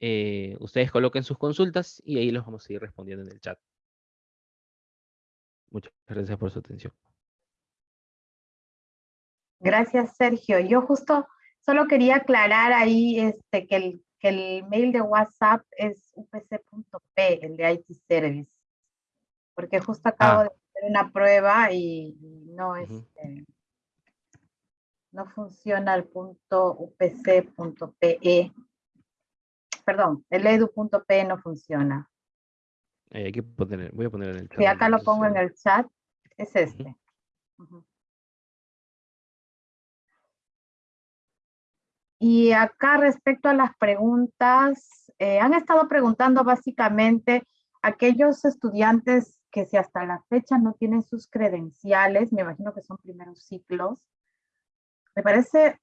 S2: eh, ustedes coloquen sus consultas y ahí los vamos a ir respondiendo en el chat. Muchas gracias por su atención.
S1: Gracias, Sergio. Yo justo Solo quería aclarar ahí este, que, el, que el mail de WhatsApp es upc.p, el de IT Service, porque justo acabo ah. de una prueba y no, este, no funciona el punto upc.pe. Perdón, el edu.p no funciona.
S2: hay que poner, voy a poner en el chat.
S1: Sí, acá lo pongo en el chat, es este. Y acá respecto a las preguntas, eh, han estado preguntando básicamente aquellos estudiantes que si hasta la fecha no tienen sus credenciales, me imagino que son primeros ciclos, me parece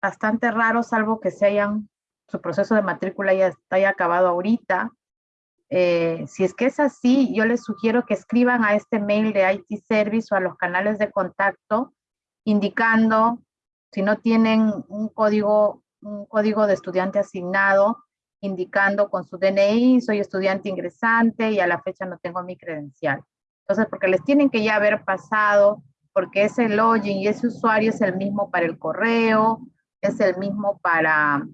S1: bastante raro, salvo que se hayan, su proceso de matrícula ya haya acabado ahorita. Eh, si es que es así, yo les sugiero que escriban a este mail de IT Service o a los canales de contacto, indicando si no tienen un código un código de estudiante asignado indicando con su DNI, soy estudiante ingresante y a la fecha no tengo mi credencial. Entonces, porque les tienen que ya haber pasado, porque ese login y ese usuario es el mismo para el correo, es el mismo para,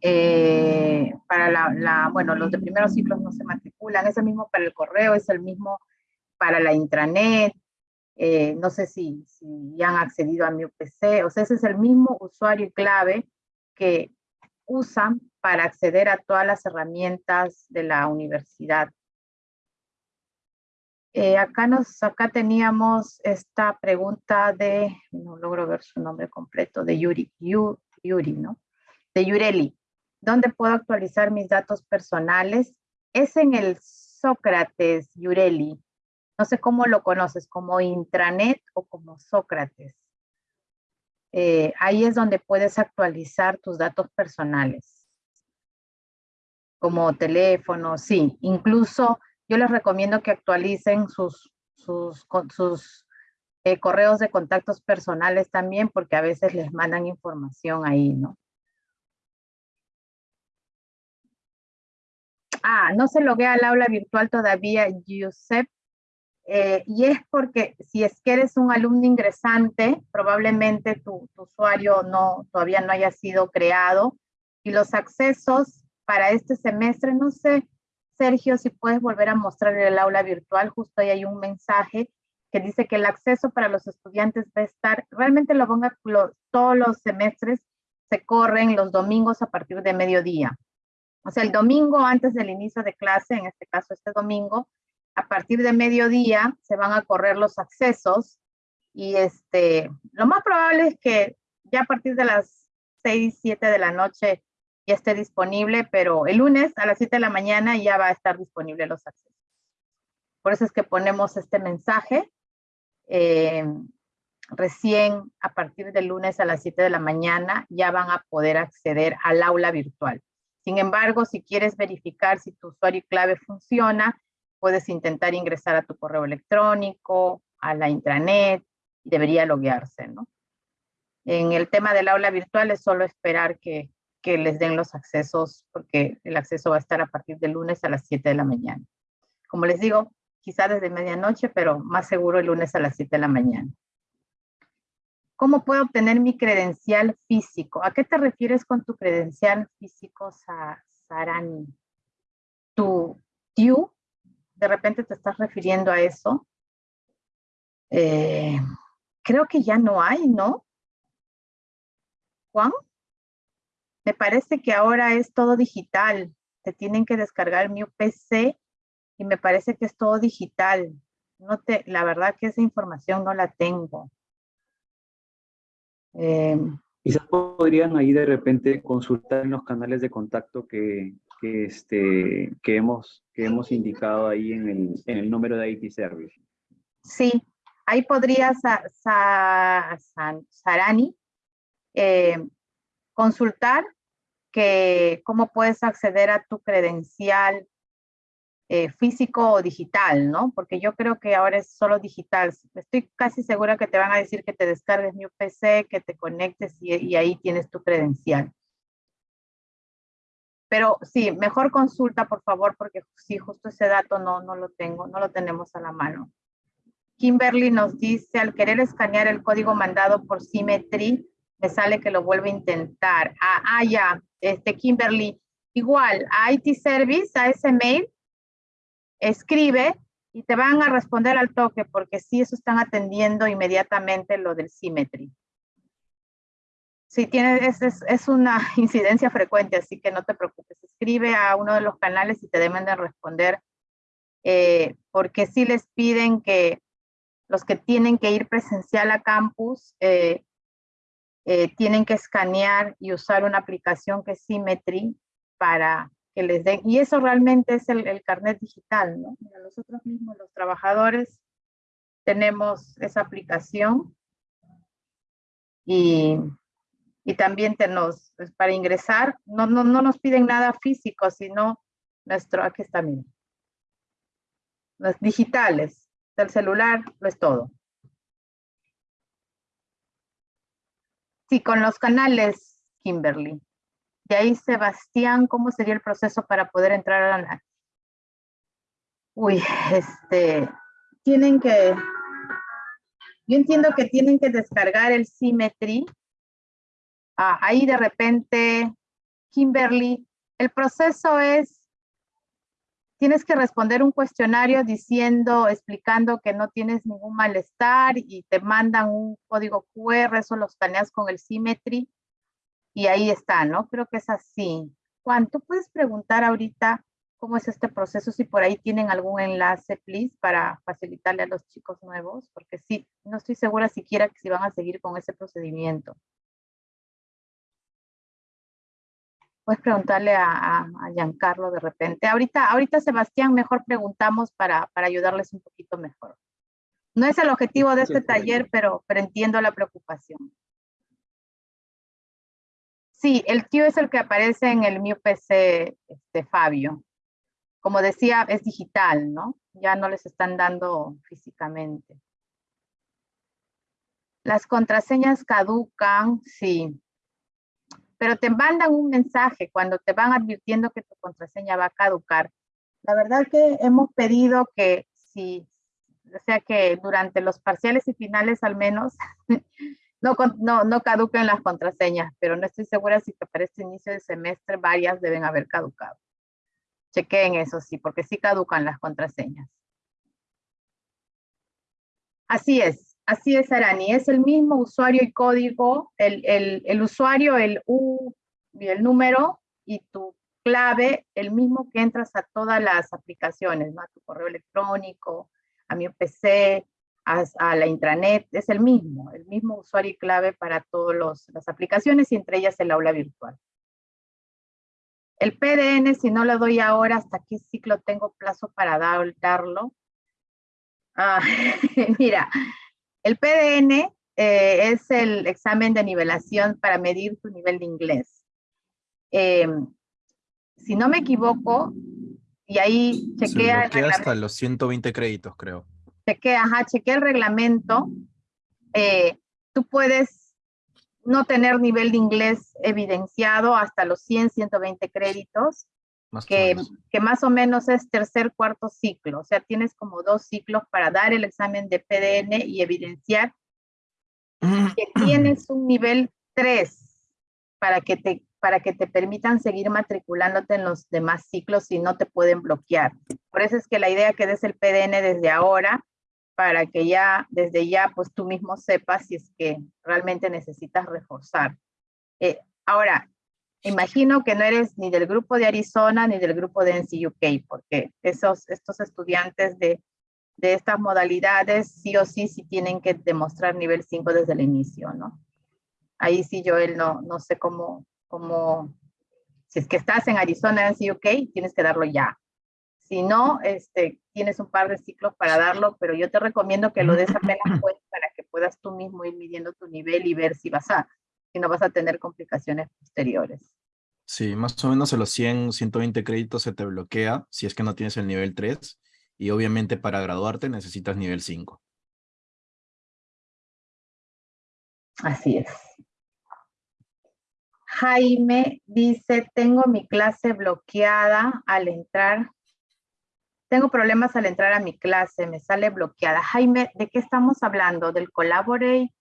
S1: eh, para la, bueno, los de primeros ciclos no se matriculan, es el mismo para el correo, es el mismo para la intranet, eh, no sé si, si ya han accedido a mi UPC, o sea, ese es el mismo usuario clave que usan para acceder a todas las herramientas de la universidad. Eh, acá, nos, acá teníamos esta pregunta de, no logro ver su nombre completo, de Yuri, Yuri, ¿no? De Yureli. ¿Dónde puedo actualizar mis datos personales? Es en el Sócrates, Yureli. No sé cómo lo conoces, como intranet o como Sócrates. Eh, ahí es donde puedes actualizar tus datos personales. Como teléfono, sí. Incluso yo les recomiendo que actualicen sus, sus, eh, correos de contactos personales también, porque a veces les mandan información ahí, ¿no? Ah, no se loguea al aula virtual todavía, Giuseppe. eh, y es porque si es que eres un alumno ingresante, probablemente tu, tu, usuario no, todavía no haya sido creado y los accesos para este semestre, no sé, Sergio, si puedes volver a mostrar el aula virtual, justo ahí hay un mensaje que dice que el acceso para los estudiantes va a estar, realmente lo ponga todos los semestres se corren los domingos a partir de mediodía. O sea, el domingo antes del inicio de clase, en este caso este domingo, a partir de mediodía se van a correr los accesos y este, lo más probable es que ya a partir de las 6, 7 de la noche ya esté disponible, pero el lunes a las 7 de la mañana ya va a estar disponible los accesos. Por eso es que ponemos este mensaje. Eh, recién a partir del lunes a las 7 de la mañana ya van a poder acceder al aula virtual. Sin embargo, si quieres verificar si tu usuario y clave funciona, puedes intentar ingresar a tu correo electrónico, a la intranet, y debería loguearse, ¿no? En el tema del aula virtual es solo esperar que, que les den los accesos, porque el acceso va a estar a partir del lunes a las 7 de la mañana. Como les digo, quizá desde medianoche, pero más seguro el lunes a las 7 de la mañana. ¿Cómo puedo obtener mi credencial físico? ¿A qué te refieres con tu credencial físico, Sarani? ¿Tu TIU? ¿De repente te estás refiriendo a eso? Eh, creo que ya no hay, ¿no? Juan? Me parece que ahora es todo digital. Te tienen que descargar mi UPC y me parece que es todo digital. No te, la verdad que esa información no la tengo.
S3: Eh, Quizás podrían ahí de repente consultar en los canales de contacto que, que, este, que, hemos, que hemos indicado ahí en el, en el número de IT Service.
S1: Sí, ahí podría Sarani eh, consultar que cómo puedes acceder a tu credencial eh, físico o digital, ¿no? Porque yo creo que ahora es solo digital. Estoy casi segura que te van a decir que te descargues mi PC, que te conectes y, ahí tienes tu credencial. Pero sí, mejor consulta, por favor, porque sí, justo ese dato no, no lo tengo, no lo tenemos a la mano. Kimberly nos dice, al querer escanear el código mandado por Symmetry, me sale que lo vuelve a intentar. Ah, ah ya, este, Kimberly, igual, a IT Service, a ese mail, escribe y te van a responder al toque porque sí, eso están atendiendo inmediatamente lo del Symmetry. Sí, tiene, es, es, una incidencia frecuente, así que no te preocupes. Escribe a uno de los canales y te deben de responder eh, porque sí les piden que los que tienen que ir presencial a campus eh, eh, tienen que escanear y usar una aplicación que es Symmetry para que les den, y eso realmente es el, carnet digital, ¿no? nosotros mismos los trabajadores tenemos esa aplicación y, y también tenemos, pues, para ingresar, no, no, no nos piden nada físico, sino nuestro, aquí está, miren, los digitales, del celular, lo es todo. Sí, con los canales, Kimberly. De ahí, Sebastián, ¿cómo sería el proceso para poder entrar a la... Uy, este, tienen que, yo entiendo que tienen que descargar el Symmetry. Ah, ahí de repente, Kimberly, el proceso es, tienes que responder un cuestionario diciendo, explicando que no tienes ningún malestar y te mandan un código QR, eso lo escaneas con el Symmetry y ahí está, ¿no? Creo que es así. Juan, ¿tú puedes preguntar ahorita cómo es este proceso? Si por ahí tienen algún enlace, please, para facilitarle a los chicos nuevos, porque sí, no estoy segura siquiera que si van a seguir con ese procedimiento. Puedes preguntarle a, Giancarlo de repente. Ahorita, ahorita, Sebastián, mejor preguntamos para, para ayudarles un poquito mejor. No es el objetivo de este taller, pero, pero entiendo la preocupación. Sí, el tío es el que aparece en el mío PC de Fabio. Como decía, es digital, ¿no? Ya no les están dando físicamente. Las contraseñas caducan, sí. Pero te mandan un mensaje cuando te van advirtiendo que tu contraseña va a caducar. La verdad que hemos pedido que si o sea que durante los parciales y finales al menos no, no, no caducan las contraseñas, pero no estoy segura si para este inicio de semestre varias deben haber caducado. Chequeen eso sí, porque sí caducan las contraseñas. Así es, así es Arani, es el mismo usuario y código, el, el, el usuario, el U y el número y tu clave, el mismo que entras a todas las aplicaciones, ¿no? a tu correo electrónico, a mi PC, a, la intranet, es el mismo, el mismo usuario y clave para todas las aplicaciones y entre ellas el aula virtual. El PDN, si no lo doy ahora, ¿hasta qué ciclo tengo plazo para darlo? Ah, mira, el PDN eh, es el examen de nivelación para medir tu nivel de inglés. Em, si no me equivoco, y ahí chequea...
S4: Se hasta los 120 créditos, creo.
S1: Chequé, ajá, chequé el reglamento, eh, tú puedes no tener nivel de inglés evidenciado hasta los 100, 120 créditos, que, que, más o menos es tercer, cuarto ciclo. O sea, tienes como dos ciclos para dar el examen de PDN y evidenciar que tienes un nivel 3 para que te para que te permitan seguir matriculándote en los demás ciclos y no te pueden bloquear. Por eso es que la idea que des el PDN desde ahora para que ya, desde ya, pues tú mismo sepas si es que realmente necesitas reforzar. Eh, ahora, imagino que no eres ni del grupo de Arizona ni del grupo de NCUK, porque esos, estos estudiantes de, de estas modalidades sí o sí, sí tienen que demostrar nivel 5 desde el inicio, ¿no? Ahí sí yo él no, no sé cómo, cómo, si es que estás en Arizona, NCUK, tienes que darlo ya. Si no, este, tienes un par de ciclos para darlo, pero yo te recomiendo que lo des apenas pues, para que puedas tú mismo ir midiendo tu nivel y ver si vas a, si no vas a tener complicaciones posteriores.
S4: Sí, más o menos a los 100, 120 créditos se te bloquea si es que no tienes el nivel 3 y obviamente para graduarte necesitas nivel 5.
S1: Así es. Jaime dice, tengo mi clase bloqueada al entrar tengo problemas al entrar a mi clase, me sale bloqueada. Jaime, ¿de qué estamos hablando? ¿Del Collaborate?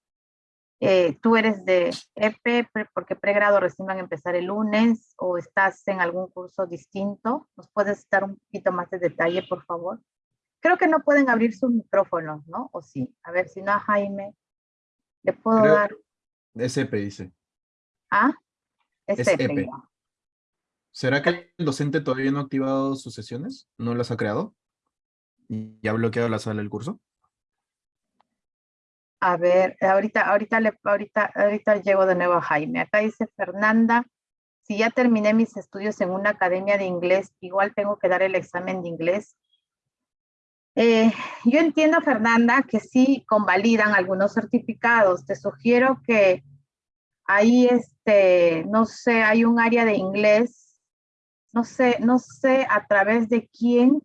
S1: Eh, ¿Tú eres de EP porque pregrado recién van a empezar el lunes o estás en algún curso distinto? ¿Nos puedes dar un poquito más de detalle, por favor? Creo que no pueden abrir sus micrófonos, ¿no? ¿O sí? A ver, si no a Jaime, le puedo dar...
S4: Es EP, dice.
S1: ¿Ah? Es, EP.
S4: ¿Será que el docente todavía no ha activado sus sesiones? ¿No las ha creado? ¿Y ha bloqueado la sala del curso?
S1: A ver, ahorita, ahorita, ahorita, ahorita llego de nuevo a Jaime. Acá dice Fernanda, si ya terminé mis estudios en una academia de inglés, igual tengo que dar el examen de inglés. Eh, yo entiendo, Fernanda, que sí convalidan algunos certificados. Te sugiero que ahí, este, no sé, hay un área de inglés no sé, no sé a través de quién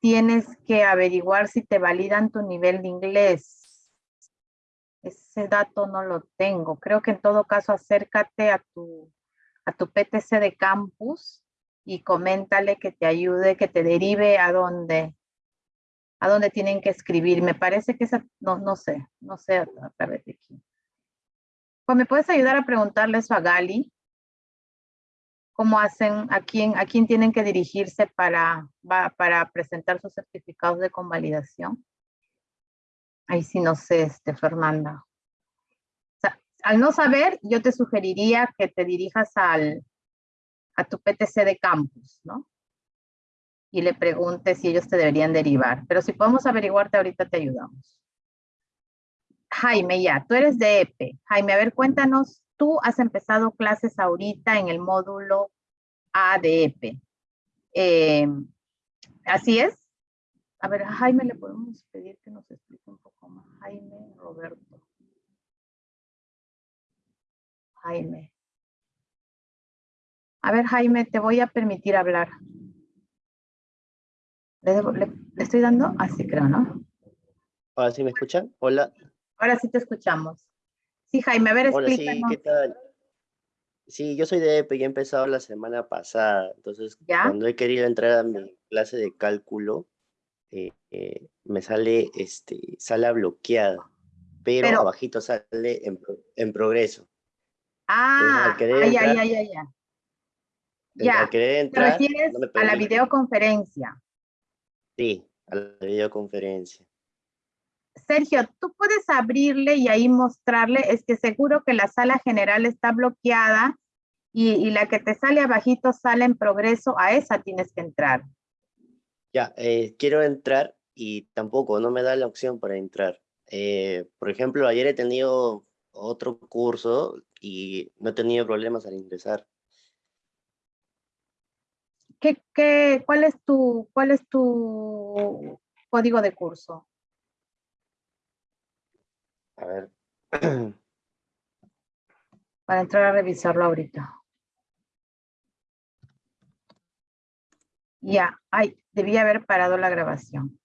S1: tienes que averiguar si te validan tu nivel de inglés. Ese dato no lo tengo. Creo que en todo caso acércate a tu, a tu PTC de campus y coméntale que te ayude, que te derive a dónde, a dónde tienen que escribir. Me parece que esa, no, no sé, no sé a, través de quién. Pues me puedes ayudar a preguntarle eso a Gali, cómo hacen, a quién, a quién tienen que dirigirse para, para presentar sus certificados de convalidación. Ahí sí no sé, este, Fernanda. al no saber, yo te sugeriría que te dirijas al, a tu PTC de campus, ¿no? Y le preguntes si ellos te deberían derivar. Pero si podemos averiguarte ahorita, te ayudamos. Jaime, ya, tú eres de EPE. Jaime, a ver, cuéntanos tú has empezado clases ahorita en el módulo ADP. Eh, ¿Así es? A ver, a Jaime le podemos pedir que nos explique un poco más. Jaime, Roberto. Jaime. A ver, Jaime, te voy a permitir hablar. ¿Le, estoy dando? Así creo, ¿no?
S5: Ahora sí me escuchan. Hola.
S1: Ahora sí te escuchamos. Sí, Jaime, a ver,
S5: Hola, sí, ¿qué tal? Sí, yo soy de EPE y he empezado la semana pasada. Entonces, cuando he querido entrar a mi clase de cálculo, eh, eh, me sale este, sala bloqueada, pero,
S1: Pero-
S5: abajito sale en, en progreso.
S1: Ah, ay, ay,
S5: entrar-
S1: ay, ay, ya.
S5: Al
S1: Ya,
S5: querer
S1: te
S5: entrar,
S1: refieres
S5: no
S1: a la videoconferencia.
S5: Sí, a la videoconferencia.
S1: Sergio, tú puedes abrirle y ahí mostrarle, es que seguro que la sala general está bloqueada y, y la que te sale abajito sale en progreso, a esa tienes que entrar.
S5: Ya, eh, quiero entrar y tampoco, no me da la opción para entrar. Eh, por ejemplo, ayer he tenido otro curso y no he tenido problemas al ingresar.
S1: ¿Qué, qué, cuál, es tu, ¿Cuál es tu código de curso?
S5: A ver.
S1: Para entrar a revisarlo ahorita. Ya, ay, debía haber parado la grabación.